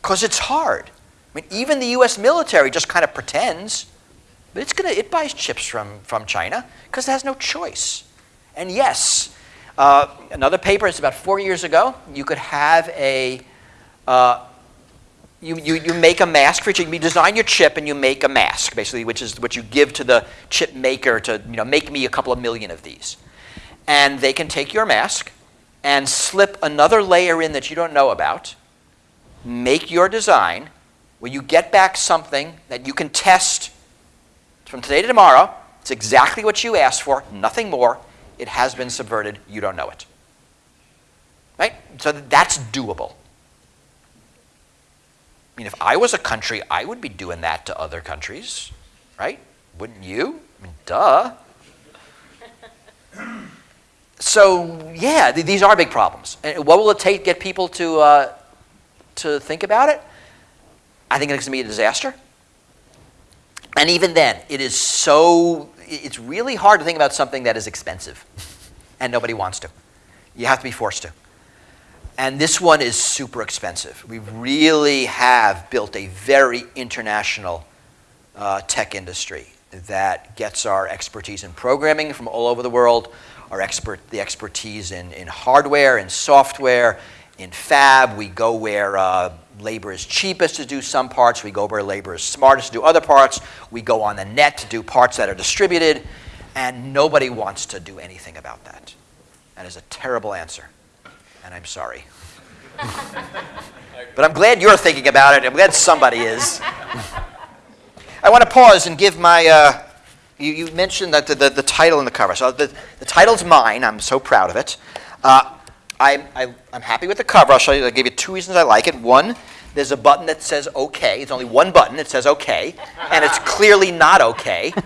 because it's hard. I mean, even the U.S. military just kind of pretends, but it's gonna it buys chips from from China because it has no choice. And yes, uh, another paper. It's about four years ago. You could have a uh, you, you, you make a mask for each. You design your chip and you make a mask, basically, which is what you give to the chip maker to you know make me a couple of million of these and they can take your mask and slip another layer in that you don't know about, make your design, where you get back something that you can test from today to tomorrow. It's exactly what you asked for, nothing more. It has been subverted, you don't know it. Right? So that's doable. I mean, if I was a country, I would be doing that to other countries, right? Wouldn't you? I mean, duh so yeah, th- these are big problems. And what will it take to get people to uh, to think about it? I think it's going to be a disaster. And even then, it is so. It's really hard to think about something that is expensive, and nobody wants to. You have to be forced to. And this one is super expensive. We really have built a very international uh, tech industry that gets our expertise in programming from all over the world, our expert, the expertise in, in hardware and software, in fab. We go where uh, labor is cheapest to do some parts. We go where labor is smartest to do other parts. We go on the net to do parts that are distributed. And nobody wants to do anything about that. That is a terrible answer. And I'm sorry. but I'm glad you're thinking about it. I'm glad somebody is. I want to pause and give my. Uh, you, you mentioned that the, the, the title and the cover. So the, the title's mine. I'm so proud of it. Uh, I, I, I'm happy with the cover. I'll show you. I'll give you two reasons I like it. One, there's a button that says OK. It's only one button. It says OK, and it's clearly not OK.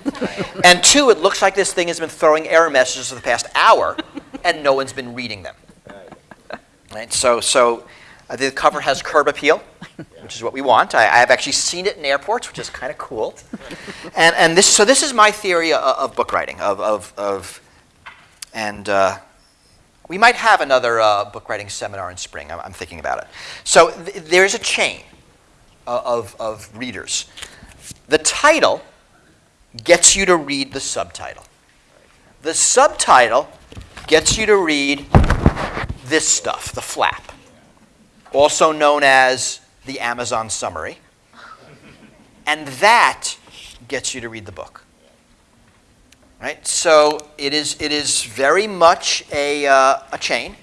And two, it looks like this thing has been throwing error messages for the past hour, and no one's been reading them. Right. So, so uh, the cover has curb appeal, which is what we want. I, have actually seen it in airports, which is kind of cool. and and this, so this is my theory of, of book writing. Of, of, of and uh, we might have another uh, book writing seminar in spring. I'm, I'm thinking about it. So th- there's a chain of, of readers. The title gets you to read the subtitle. The subtitle gets you to read this stuff, the flap, also known as the Amazon summary. And that gets you to read the book. Right? So it is, it is very much a, uh, a chain.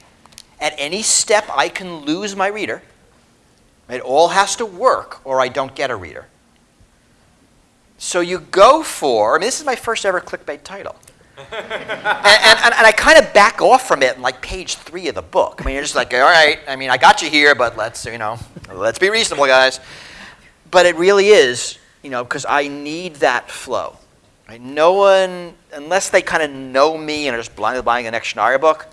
At any step, I can lose my reader. It all has to work, or I don't get a reader. So you go for, I mean, this is my first ever clickbait title. And, and, and, I kind of back off from it in like page three of the book. I mean, you're just like, all right, I mean, I got you here, but let's, you know, let's be reasonable, guys. but it really is, you know, because I need that flow. Right? No one, unless they kind of know me and are just blindly buying the next book,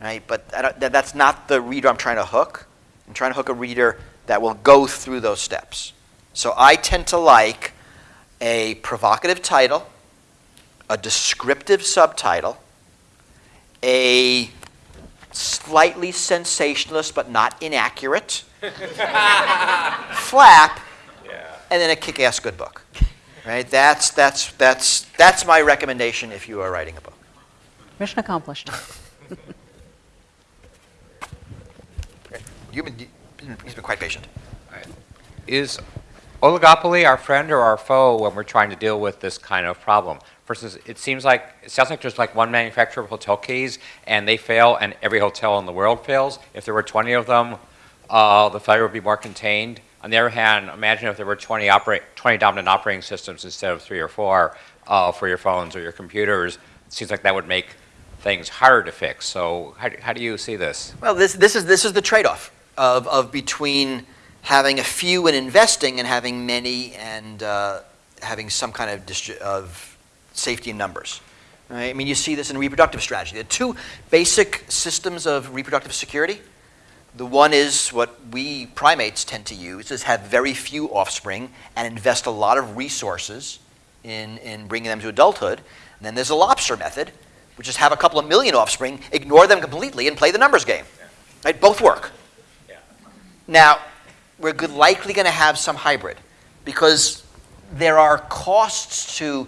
right? But that's not the reader I'm trying to hook. I'm trying to hook a reader that will go through those steps. So I tend to like a provocative title, a descriptive subtitle, a slightly sensationalist but not inaccurate flap, and then a kick-ass good book. Right? That's that's that's that's my recommendation if you are writing a book. Mission accomplished. You've been, he's been quite patient. Is oligopoly our friend or our foe when we're trying to deal with this kind of problem? For instance, it seems like, it sounds like there's like one manufacturer of hotel keys and they fail and every hotel in the world fails. If there were 20 of them, uh, the failure would be more contained. On the other hand, imagine if there were 20, operate, 20 dominant operating systems instead of three or four uh, for your phones or your computers. It seems like that would make things harder to fix. So how, do- how do you see this? Well, this, this, is, this is the trade-off of, of between having a few and investing and having many and uh, having some kind of, of safety in numbers. Right? I mean, you see this in reproductive strategy. The two basic systems of reproductive security. The one is what we primates tend to use, is have very few offspring and invest a lot of resources in, in bringing them to adulthood. And then there's the lobster method, which is have a couple of million offspring, ignore them completely, and play the numbers game. Right? Both work. Now, we're good, likely going to have some hybrid because there are costs to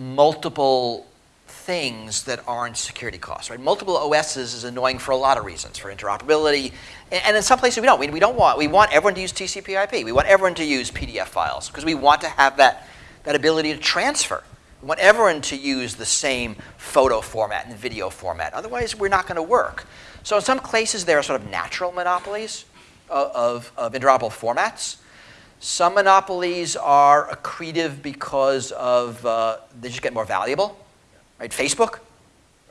multiple things that aren't security costs. Right? Multiple OSs is annoying for a lot of reasons, for interoperability, and, and in some places we don't. We, we don't want. We want everyone to use TCP/IP. We want everyone to use PDF files because we want to have that that ability to transfer. We want everyone to use the same photo format and video format. Otherwise, we're not going to work. So in some places, there are sort of natural monopolies of, of, of interoperable formats. Some monopolies are accretive because of uh, they just get more valuable. Right? Facebook.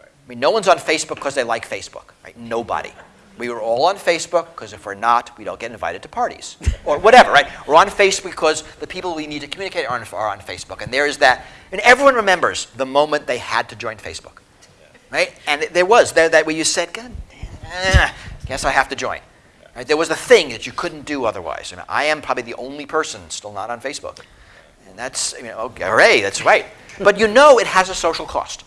I mean, no one's on Facebook because they like Facebook. Right? Nobody. We were all on Facebook because if we're not, we don't get invited to parties or whatever. Right? We're on Facebook because the people we need to communicate are on, are on Facebook, and there is that. And everyone remembers the moment they had to join Facebook. Right? And there was there that where you said, "God, guess I have to join." Right? There was a thing that you couldn't do otherwise. I, mean, I am probably the only person still not on Facebook. And that's, I mean, okay, hooray, that's right. But you know it has a social cost.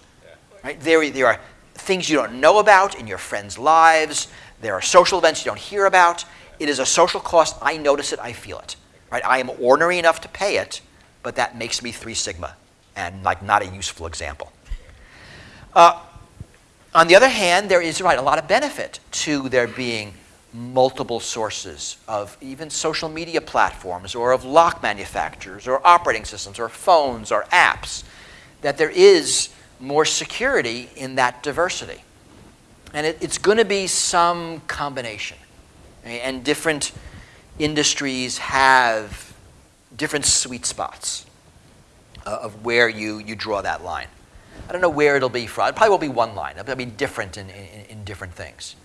Right? There, there are things you don't know about in your friends' lives. There are social events you don't hear about. It is a social cost. I notice it, I feel it. Right? I am ornery enough to pay it, but that makes me three sigma and like not a useful example. Uh, on the other hand, there is right a lot of benefit to there being multiple sources of even social media platforms or of lock manufacturers or operating systems or phones or apps, that there is more security in that diversity. And it, it's going to be some combination. And different industries have different sweet spots uh, of where you, you draw that line. I don't know where it'll be from. It probably will be one line. It'll be different in, in, in different things.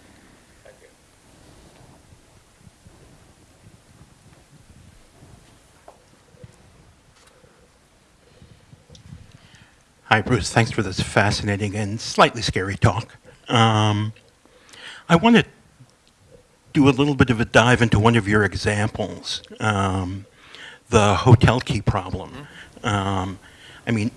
Hi, Bruce. Thanks for this fascinating and slightly scary talk. Um, I want to do a little bit of a dive into one of your examples, um, the hotel key problem. Um, I mean,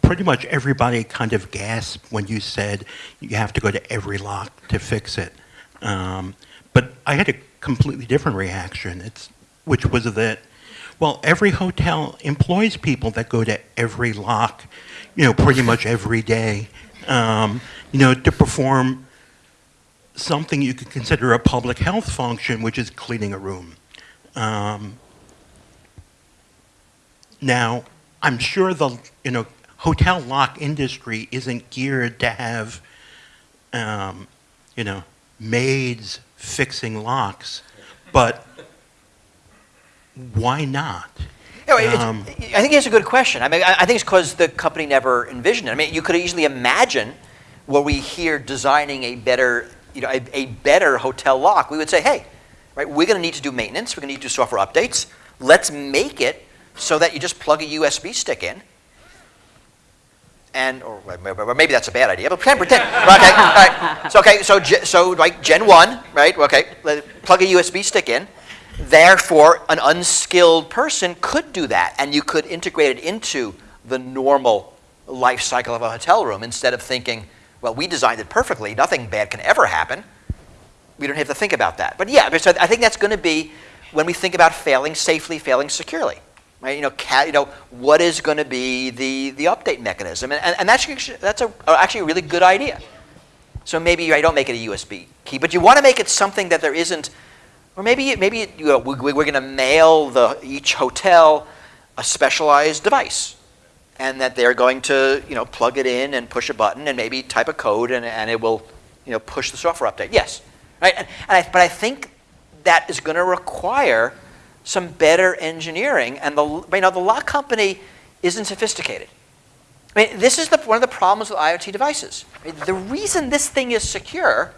pretty much everybody kind of gasped when you said you have to go to every lock to fix it. Um, but I had a completely different reaction, it's, which was that, well, every hotel employs people that go to every lock, you know, pretty much every day, um, you know, to perform something you could consider a public health function, which is cleaning a room. Um, now, I'm sure the you know hotel lock industry isn't geared to have um, you know maids fixing locks, but why not? Know, Um, I think it's a good question. I mean, I I think it's because the company never envisioned it. I mean, you could easily imagine were we here designing a better, you know, a, a better hotel lock, we would say, hey, right, we're going to need to do maintenance. We're going to need to do software updates. Let's make it so that you just plug a USB stick in. And, or or maybe that's a bad idea, but pretend, pretend. okay, all right. So, okay, so, so like Gen 1, right? Okay, let- plug a USB stick in. Therefore, an unskilled person could do that, and you could integrate it into the normal life cycle of a hotel room instead of thinking, well, we designed it perfectly, nothing bad can ever happen. We don't have to think about that. But yeah, so I think that's going to be when we think about failing safely, failing securely. Right? You know, you know, what is going to be the, the update mechanism? And, and, and that's, that's a, actually a really good idea. So maybe I don't make it a USB key, but you want to make it something that there isn't, or maybe maybe you know, we, we're going to mail the, each hotel a specialized device, and that they're going to you know plug it in and push a button and maybe type a code and, and it will you know push the software update. Yes, right. And, and I, but I think that is going to require some better engineering, and the you know the lock company isn't sophisticated. I mean, this is the, one of the problems with IoT devices. I mean, the reason this thing is secure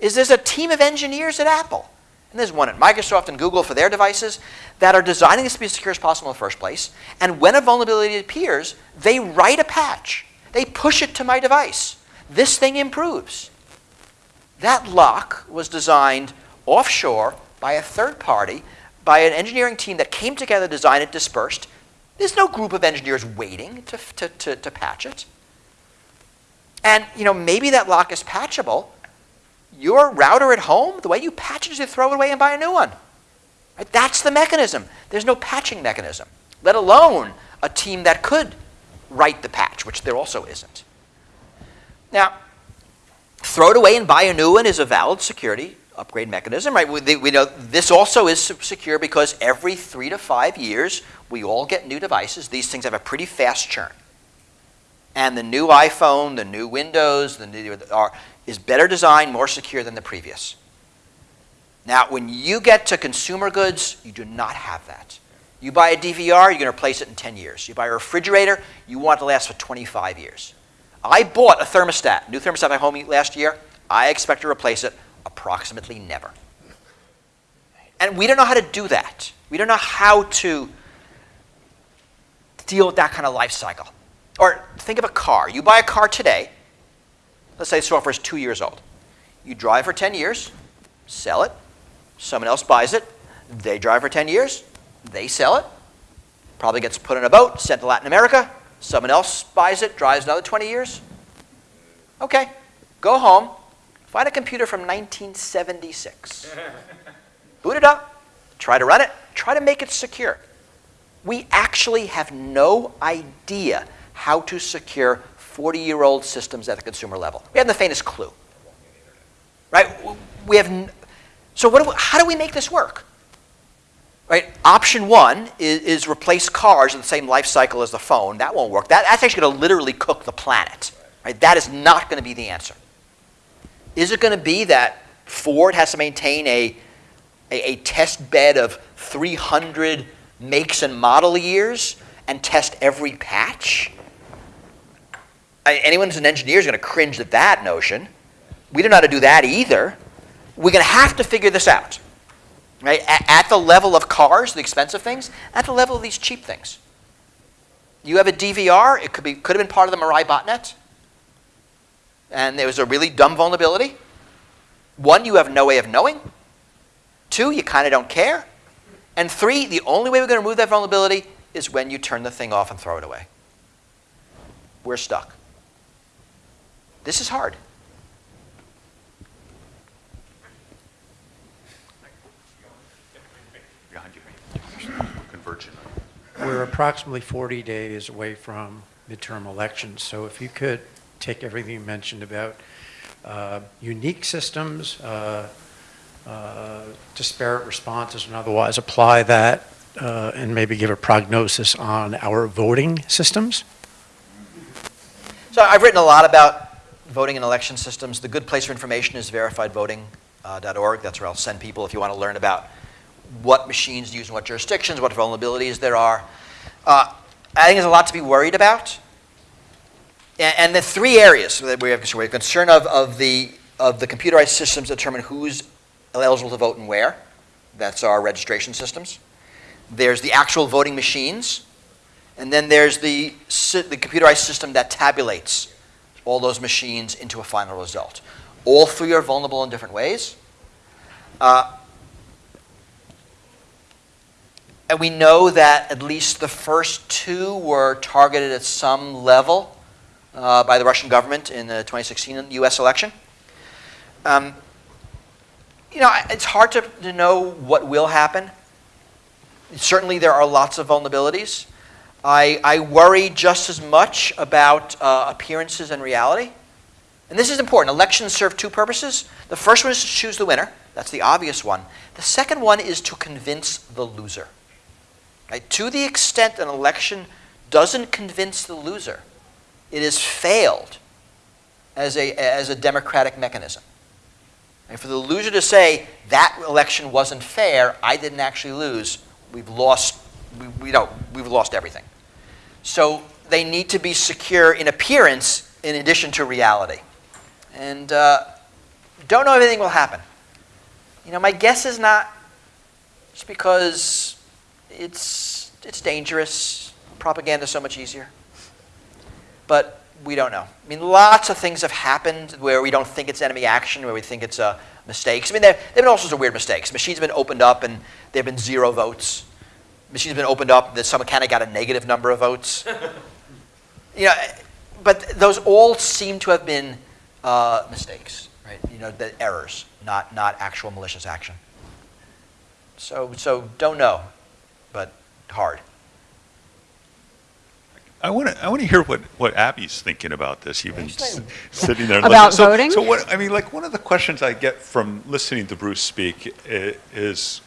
is there's a team of engineers at Apple, and there's one at Microsoft and Google for their devices that are designing this to be as secure as possible in the first place. And when a vulnerability appears, they write a patch. They push it to my device. This thing improves. That lock was designed offshore by a third party, by an engineering team that came together, designed it, dispersed. There's no group of engineers waiting to, to, to, to patch it. And you know, maybe that lock is patchable. Your router at home, the way you patch it is you throw it away and buy a new one. Right? That's the mechanism. There's no patching mechanism, let alone a team that could write the patch, which there also isn't. Now, throw it away and buy a new one is a valid security upgrade mechanism, right? We, we know this also is secure because every three to five years we all get new devices. These things have a pretty fast churn, and the new iPhone, the new Windows, the new are is better designed, more secure than the previous. Now, when you get to consumer goods, you do not have that. You buy a DVR, you're going to replace it in 10 years. You buy a refrigerator, you want it to last for 25 years. I bought a thermostat, new thermostat at home last year. I expect to replace it approximately never. And we don't know how to do that. We don't know how to deal with that kind of life cycle. Or think of a car. You buy a car today, let's say the software is two years old. You drive for 10 years, sell it, someone else buys it, they drive for 10 years, they sell it, probably gets put in a boat, sent to Latin America, someone else buys it, drives another 20 years. Okay, go home, find a computer from 1976. Boot it up, try to run it, try to make it secure. We actually have no idea how to secure 40 year old systems at the consumer level. We have the faintest clue. Right? We have. So, what do we, how do we make this work? Right? Option one is, is replace cars in the same life cycle as the phone. That won't work. That, that's actually going to literally cook the planet. Right? That is not going to be the answer. Is it going to be that Ford has to maintain a, a, a test bed of 300 makes and model years and test every patch? Anyone who's an engineer is going to cringe at that notion. We don't know how to do that either. We're going to have to figure this out, right? At, at the level of cars, the expensive things, at the level of these cheap things. You have a DVR. It could be could have been part of the Mirai botnet, and there was a really dumb vulnerability. One, you have no way of knowing. Two, you kind of don't care. And three, the only way we're going to remove that vulnerability is when you turn the thing off and throw it away. We're stuck. This is hard. Behind you. Convergent. We're approximately 40 days away from midterm elections, so if you could take everything you mentioned about uh, unique systems, uh, uh, disparate responses, and otherwise apply that uh, and maybe give a prognosis on our voting systems? So I've written a lot about voting and election systems. The good place for information is verifiedvoting.org. That's where I'll send people if you want to learn about what machines use in what jurisdictions, what vulnerabilities there are. Uh, I think there's a lot to be worried about. And, and the three areas that we have concern, concern of, of, the, of the computerized systems determine who's eligible to vote and where. That's our registration systems. there's the actual voting machines, and then there's the, the computerized system that tabulates all those machines into a final result. All three are vulnerable in different ways. Uh, and we know that at least the first two were targeted at some level uh, by the Russian government in the 2016 US election. Um, you know, it's hard to, to know what will happen. Certainly, there are lots of vulnerabilities. I, I worry just as much about uh, appearances and reality. And this is important. Elections serve two purposes. The first one is to choose the winner. That's the obvious one. The second one is to convince the loser. Right? To the extent an election doesn't convince the loser, it has failed as a, as a democratic mechanism. And for the loser to say, that election wasn't fair, I didn't actually lose, we've lost, we, we know, we've lost everything. So they need to be secure in appearance in addition to reality. And uh, don't know if anything will happen. You know, my guess is not just because it's, it's dangerous. Propaganda is so much easier. But we don't know. I mean, lots of things have happened where we don't think it's enemy action, where we think it's uh, mistakes. I mean, there have been all sorts of weird mistakes. Machines have been opened up and there have been zero votes. Machines have been opened up that someone kind of got a negative number of votes. you know, but those all seem to have been uh, mistakes, right? You know, the errors, not, not actual malicious action. So, so don't know, but hard. I want to I want to hear what, what Abby's thinking about this. You've been s- sitting there. About listening. So- voting? So what I mean, like one of the questions I get from listening to Bruce speak is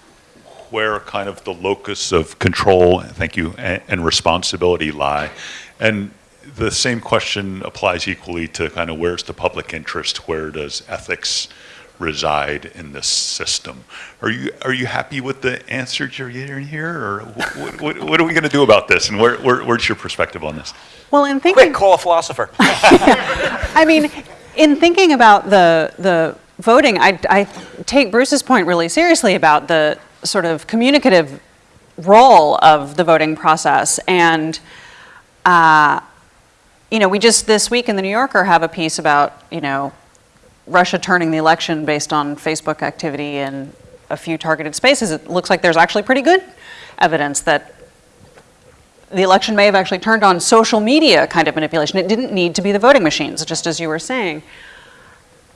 where kind of the locus of control, thank you, and, and responsibility lie, and the same question applies equally to kind of where's the public interest, where does ethics reside in this system? Are you are you happy with the answers you're getting here, or what, what, what are we going to do about this? And where, where, where's your perspective on this? Well, in thinking, Quick, call a philosopher. I mean, in thinking about the the voting, I, I take Bruce's point really seriously about the sort of communicative role of the voting process. And, uh, you know, we just this week in the New Yorker have a piece about, you know, Russia turning the election based on Facebook activity in a few targeted spaces. It looks like there's actually pretty good evidence that the election may have actually turned on social media kind of manipulation. It didn't need to be the voting machines, just as you were saying.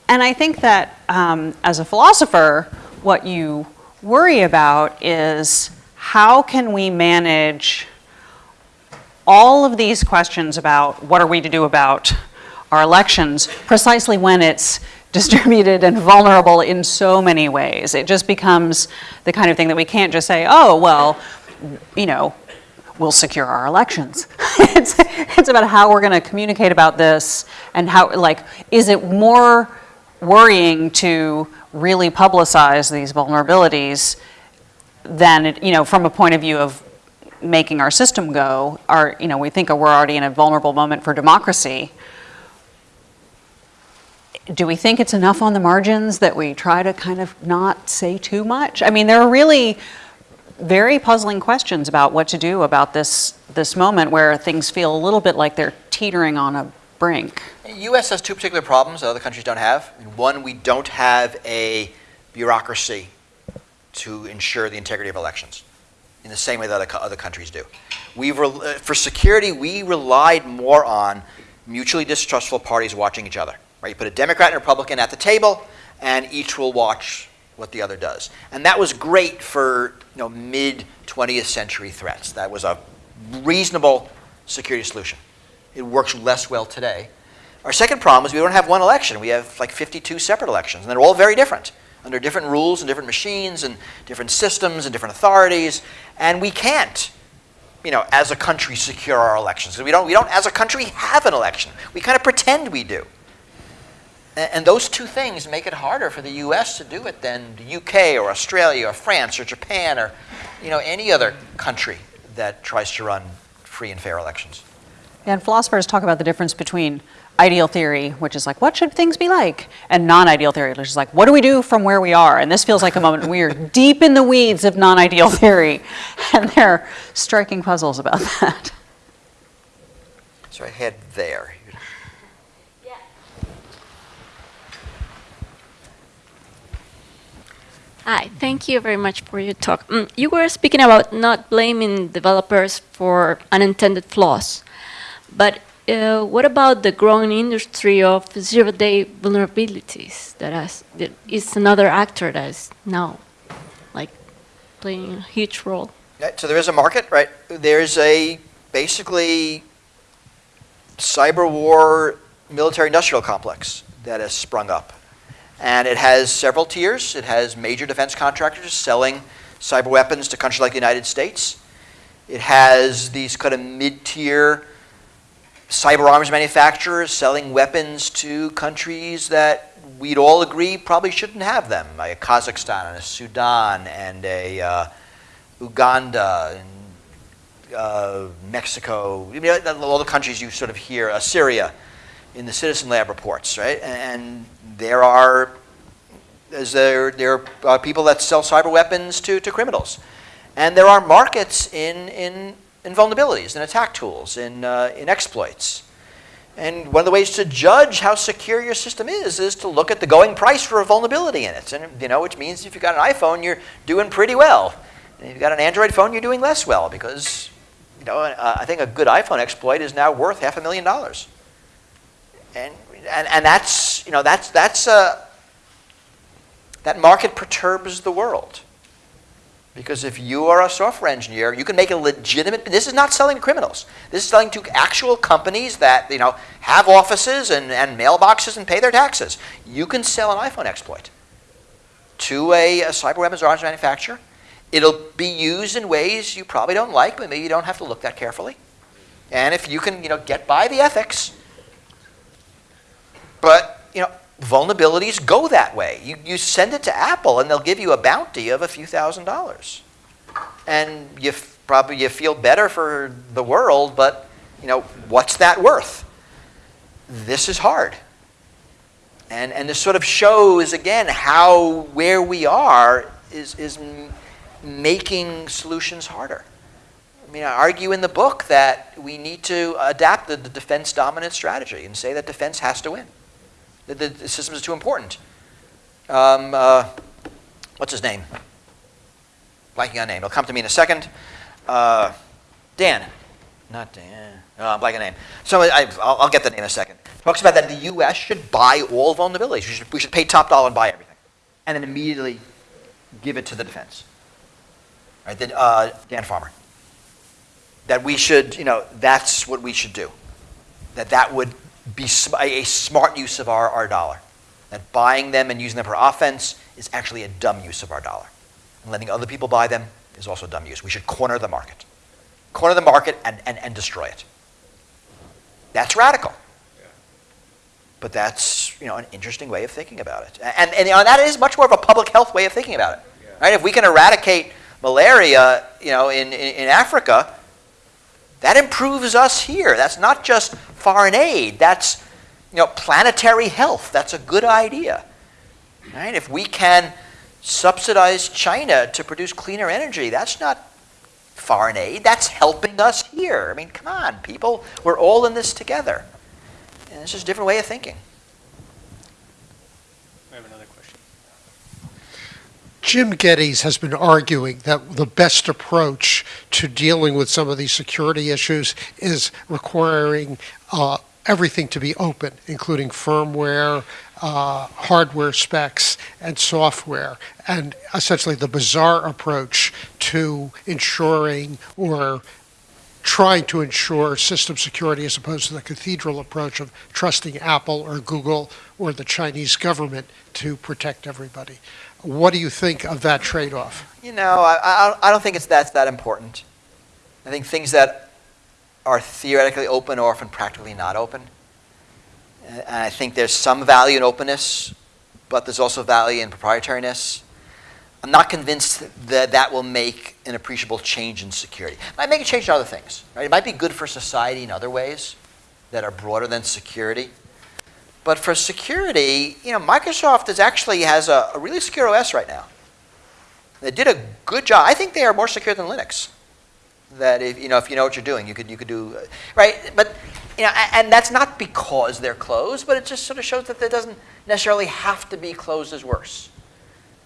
And I think that um, as a philosopher, what you worry about is how can we manage all of these questions about what are we to do about our elections precisely when it's distributed and vulnerable in so many ways. It just becomes the kind of thing that we can't just say, oh, well, you know, we'll secure our elections. it's, it's about how we're going to communicate about this and how, like, is it more worrying to really publicize these vulnerabilities than, it, you know, from a point of view of making our system go, our, you know, we think we're already in a vulnerable moment for democracy. Do we think it's enough on the margins that we try to kind of not say too much? I mean, there are really very puzzling questions about what to do about this, this moment where things feel a little bit like they're teetering on a brink. The U.S. has two particular problems that other countries don't have. One, we don't have a bureaucracy to ensure the integrity of elections in the same way that other, other countries do. Rel- uh, for security, we relied more on mutually distrustful parties watching each other. Right? You put a Democrat and a Republican at the table, and each will watch what the other does. And that was great for you know, mid 20th century threats. That was a reasonable security solution. It works less well today. Our second problem is we don't have one election. We have like 52 separate elections, and they're all very different, under different rules and different machines and different systems and different authorities. And we can't, you know, as a country, secure our elections. We don't, we don't, as a country, have an election. We kind of pretend we do. A- And those two things make it harder for the U.S. to do it than the U.K. or Australia or France or Japan or, you know, any other country that tries to run free and fair elections. And philosophers talk about the difference between ideal theory, which is like, what should things be like? And non-ideal theory, which is like, what do we do from where we are? And this feels like a moment we are deep in the weeds of non-ideal theory, and there are striking puzzles about that. So I head there. Hi, thank you very much for your talk. Mm, you were speaking about not blaming developers for unintended flaws, but uh, what about the growing industry of zero-day vulnerabilities? That has that is another actor that is now, like, playing a huge role. So there is a market, right? There's a basically cyber war military industrial complex that has sprung up. And it has several tiers. It has major defense contractors selling cyber weapons to countries like the United States. It has these kind of mid-tier cyber arms manufacturers selling weapons to countries that we'd all agree probably shouldn't have them, like a Kazakhstan and a Sudan and a uh, Uganda and uh, Mexico, you know, all the countries you sort of hear, uh, Syria, in the Citizen Lab reports, right? And there are, as there, there are people that sell cyber weapons to, to criminals. And there are markets in, in, in vulnerabilities, in attack tools, in, uh, in exploits. And one of the ways to judge how secure your system is is to look at the going price for a vulnerability in it. And, you know, which means if you've got an iPhone, you're doing pretty well. And if you've got an Android phone, you're doing less well because, you know, uh, I think a good iPhone exploit is now worth half a million dollars. And, and, and that's, you know, that's, that's, uh, that market perturbs the world. Because if you are a software engineer, you can make a legitimate, this is not selling to criminals. This is selling to actual companies that, you know, have offices and, and mailboxes and pay their taxes. You can sell an iPhone exploit to a, a cyber weapons arms manufacturer. It'll be used in ways you probably don't like, but maybe you don't have to look that carefully. And if you can, you know, get by the ethics, but, vulnerabilities go that way. You, you send it to Apple and they'll give you a bounty of a few thousand dollars. And you probably you feel better for the world, but, you know, what's that worth? This is hard. And, and this sort of shows, again, how where we are is, is making solutions harder. I mean, I argue in the book that we need to adapt the, the defense dominant strategy and say that defense has to win. The, the, system is too important. Um, uh, what's his name? Blanking on name. It'll come to me in a second. Uh, Dan. Not Dan. Oh, I'm blanking on name. So I, I'll, I'll get the name in a second. Talks about that the U.S. should buy all vulnerabilities. We should, we should pay top dollar and buy everything. And then immediately give it to the defense. Right, then, uh, Dan Farmer. That we should, you know, that's what we should do. That that would be a smart use of our, our dollar. That buying them and using them for offense is actually a dumb use of our dollar. And letting other people buy them is also a dumb use. We should corner the market. Corner the market and, and, and destroy it. That's radical. But that's you know an interesting way of thinking about it. And, and you know, that is much more of a public health way of thinking about it. Right? If we can eradicate malaria you know, in, in, in Africa, that improves us here. That's not just foreign aid. That's you know, planetary health. That's a good idea. Right? If we can subsidize China to produce cleaner energy, that's not foreign aid. That's helping us here. I mean, come on, people. We're all in this together. And it's just a different way of thinking. We have another question. Jim Gettys has been arguing that the best approach to dealing with some of these security issues is requiring uh, everything to be open, including firmware, uh, hardware specs, and software, and essentially the bazaar approach to ensuring or trying to ensure system security as opposed to the cathedral approach of trusting Apple or Google or the Chinese government to protect everybody. What do you think of that trade-off? You know, I, I, I don't think it's that's that important. I think things that are theoretically open are often practically not open. And I think there's some value in openness, but there's also value in proprietariness. I'm not convinced that that will make an appreciable change in security. It might make a change in other things. Right? It might be good for society in other ways that are broader than security. But for security, you know, Microsoft is actually has a, a really secure OS right now. They did a good job. I think they are more secure than Linux. That if you know if you know what you're doing, you could you could do uh, right. But you know, and that's not because they're closed, but it just sort of shows that it doesn't necessarily have to be closed as worse.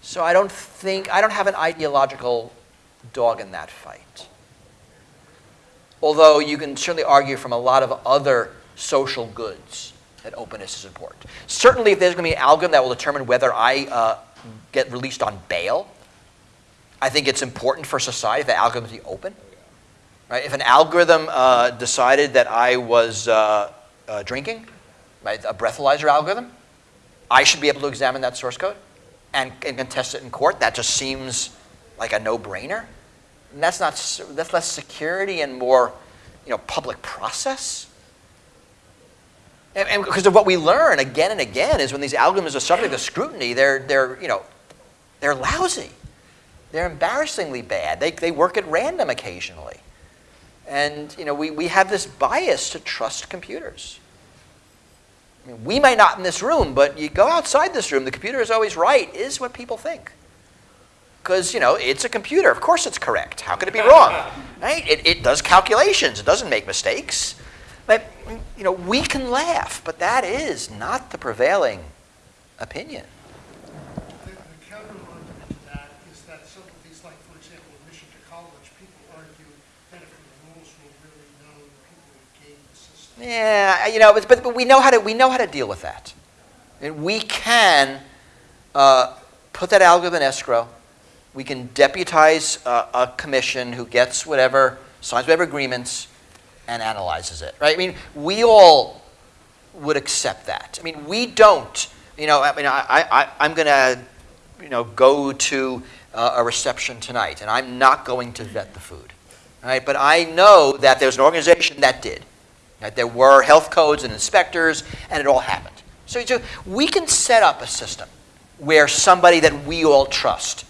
So I don't think I don't have an ideological dog in that fight. Although you can certainly argue from a lot of other social goods that openness is important. Certainly, if there's going to be an algorithm that will determine whether I uh, get released on bail, I think it's important for society that algorithms be open. Right? If an algorithm uh, decided that I was uh, uh, drinking, right, a breathalyzer algorithm, I should be able to examine that source code and, and contest it in court. That just seems like a no-brainer. And that's not that's less security and more, you know, public process. And, because of what we learn again and again is when these algorithms are subject to scrutiny, they're they're you know, they're lousy. They're embarrassingly bad. They they work at random occasionally. And you know, we, we have this bias to trust computers. I mean, we might not in this room, but you go outside this room, the computer is always right, is what people think. Because, you know, it's a computer. Of course it's correct. How could it be wrong? Right? It, it does calculations. It doesn't make mistakes. But, you know, we can laugh, but that is not the prevailing opinion. The the counter-argument to that is that some of these, like, for example, admission to college, people argue that if the rules were really known, people would game the system. Yeah, you know, but, but we know how to we know how to deal with that. And we can uh, put that algorithm in escrow. We can deputize uh, a commission who gets whatever, signs whatever agreements, and analyzes it. Right? I mean, we all would accept that. I mean, we don't. You know, I mean, I, I, I'm going to, you know, go to uh, a reception tonight, and I'm not going to vet the food. Right? But I know that there's an organization that did. Right? There were health codes and inspectors, and it all happened. So, so we can set up a system where somebody that we all trust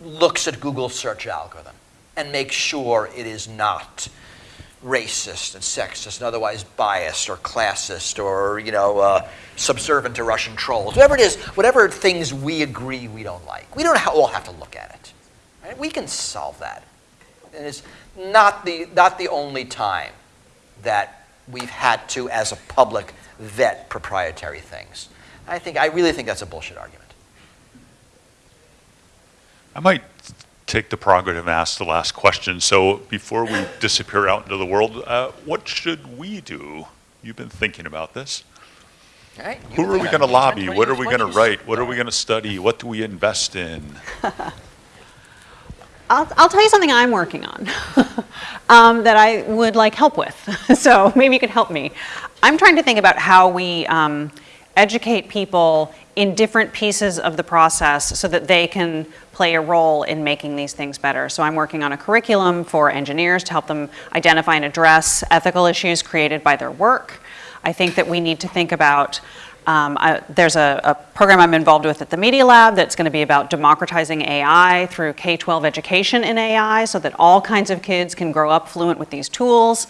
looks at Google's search algorithm and makes sure it is not racist and sexist and otherwise biased or classist or you know uh, subservient to Russian trolls, whatever it is, whatever things we agree we don't like. We don't all have to look at it. Right? We can solve that. And it's not the not the only time that we've had to, as a public, vet proprietary things. I think I really think that's a bullshit argument. I might take the prerogative and ask the last question. So before we disappear out into the world, uh, what should we do? You've been thinking about this. All right? Who are we going to lobby? What are we going to write? What are we going to study? What do we invest in? I'll, I'll tell you something I'm working on um, that I would like help with. so maybe you could help me. I'm trying to think about how we um, educate people in different pieces of the process so that they can play a role in making these things better. So I'm working on a curriculum for engineers to help them identify and address ethical issues created by their work. I think that we need to think about um, I, there's a, a program I'm involved with at the Media Lab that's going to be about democratizing AI through K 12 education in AI so that all kinds of kids can grow up fluent with these tools.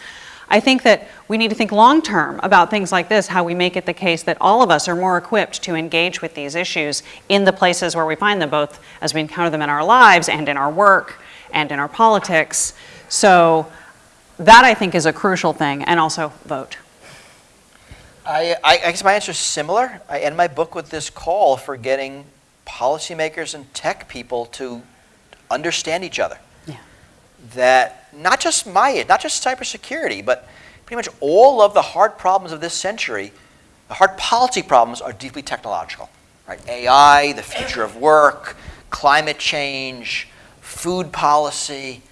I think that we need to think long term about things like this, how we make it the case that all of us are more equipped to engage with these issues in the places where we find them, both as we encounter them in our lives and in our work and in our politics. So that I think is a crucial thing, and also vote. I, I, I guess my answer is similar. I end my book with this call for getting policymakers and tech people to understand each other. That not just my, not just cybersecurity, but pretty much all of the hard problems of this century, the hard policy problems are deeply technological. Right? AI, the future of work, climate change, food policy,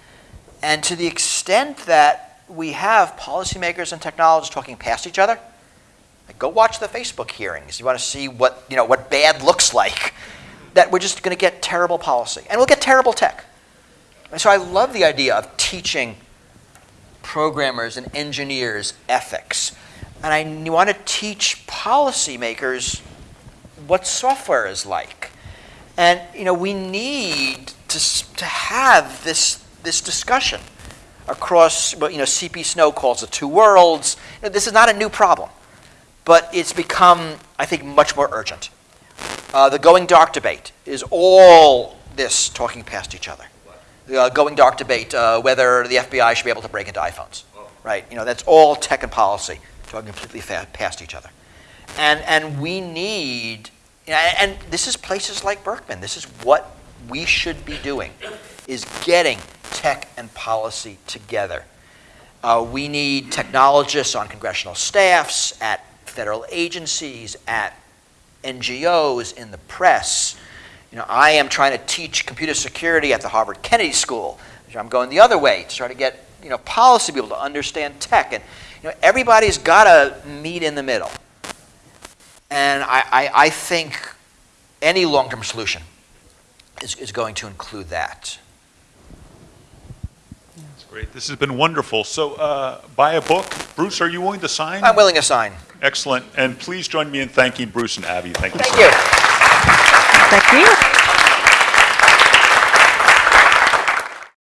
and to the extent that we have policymakers and technologists talking past each other, like, go watch the Facebook hearings. You want to see what, you know, what bad looks like. That we're just going to get terrible policy. And we'll get terrible tech. And so I love the idea of teaching programmers and engineers ethics. And I want to teach policymakers what software is like. And, you know, we need to, to have this, this discussion across what, you know, CP Snow calls the two worlds. You know, this is not a new problem. but it's become, I think, much more urgent. Uh, the going dark debate is all this talking past each other. Uh, going dark debate, uh, whether the FBI should be able to break into iPhones, right? You know, that's all tech and policy talking completely past each other. And, and we need, and and this is places like Berkman. This is what we should be doing, is getting tech and policy together. Uh, we need technologists on congressional staffs, at federal agencies, at NGOs, in the press. You know, I am trying to teach computer security at the Harvard Kennedy School. I'm going the other way to try to get you know policy people to understand tech, and you know everybody's got to meet in the middle. And I, I, I think any long-term solution is, is going to include that. That's great. This has been wonderful. So uh, buy a book. Bruce, are you willing to sign? I'm willing to sign. Excellent. And please join me in thanking Bruce and Abby. Thank you so Thank much. you. Thank you.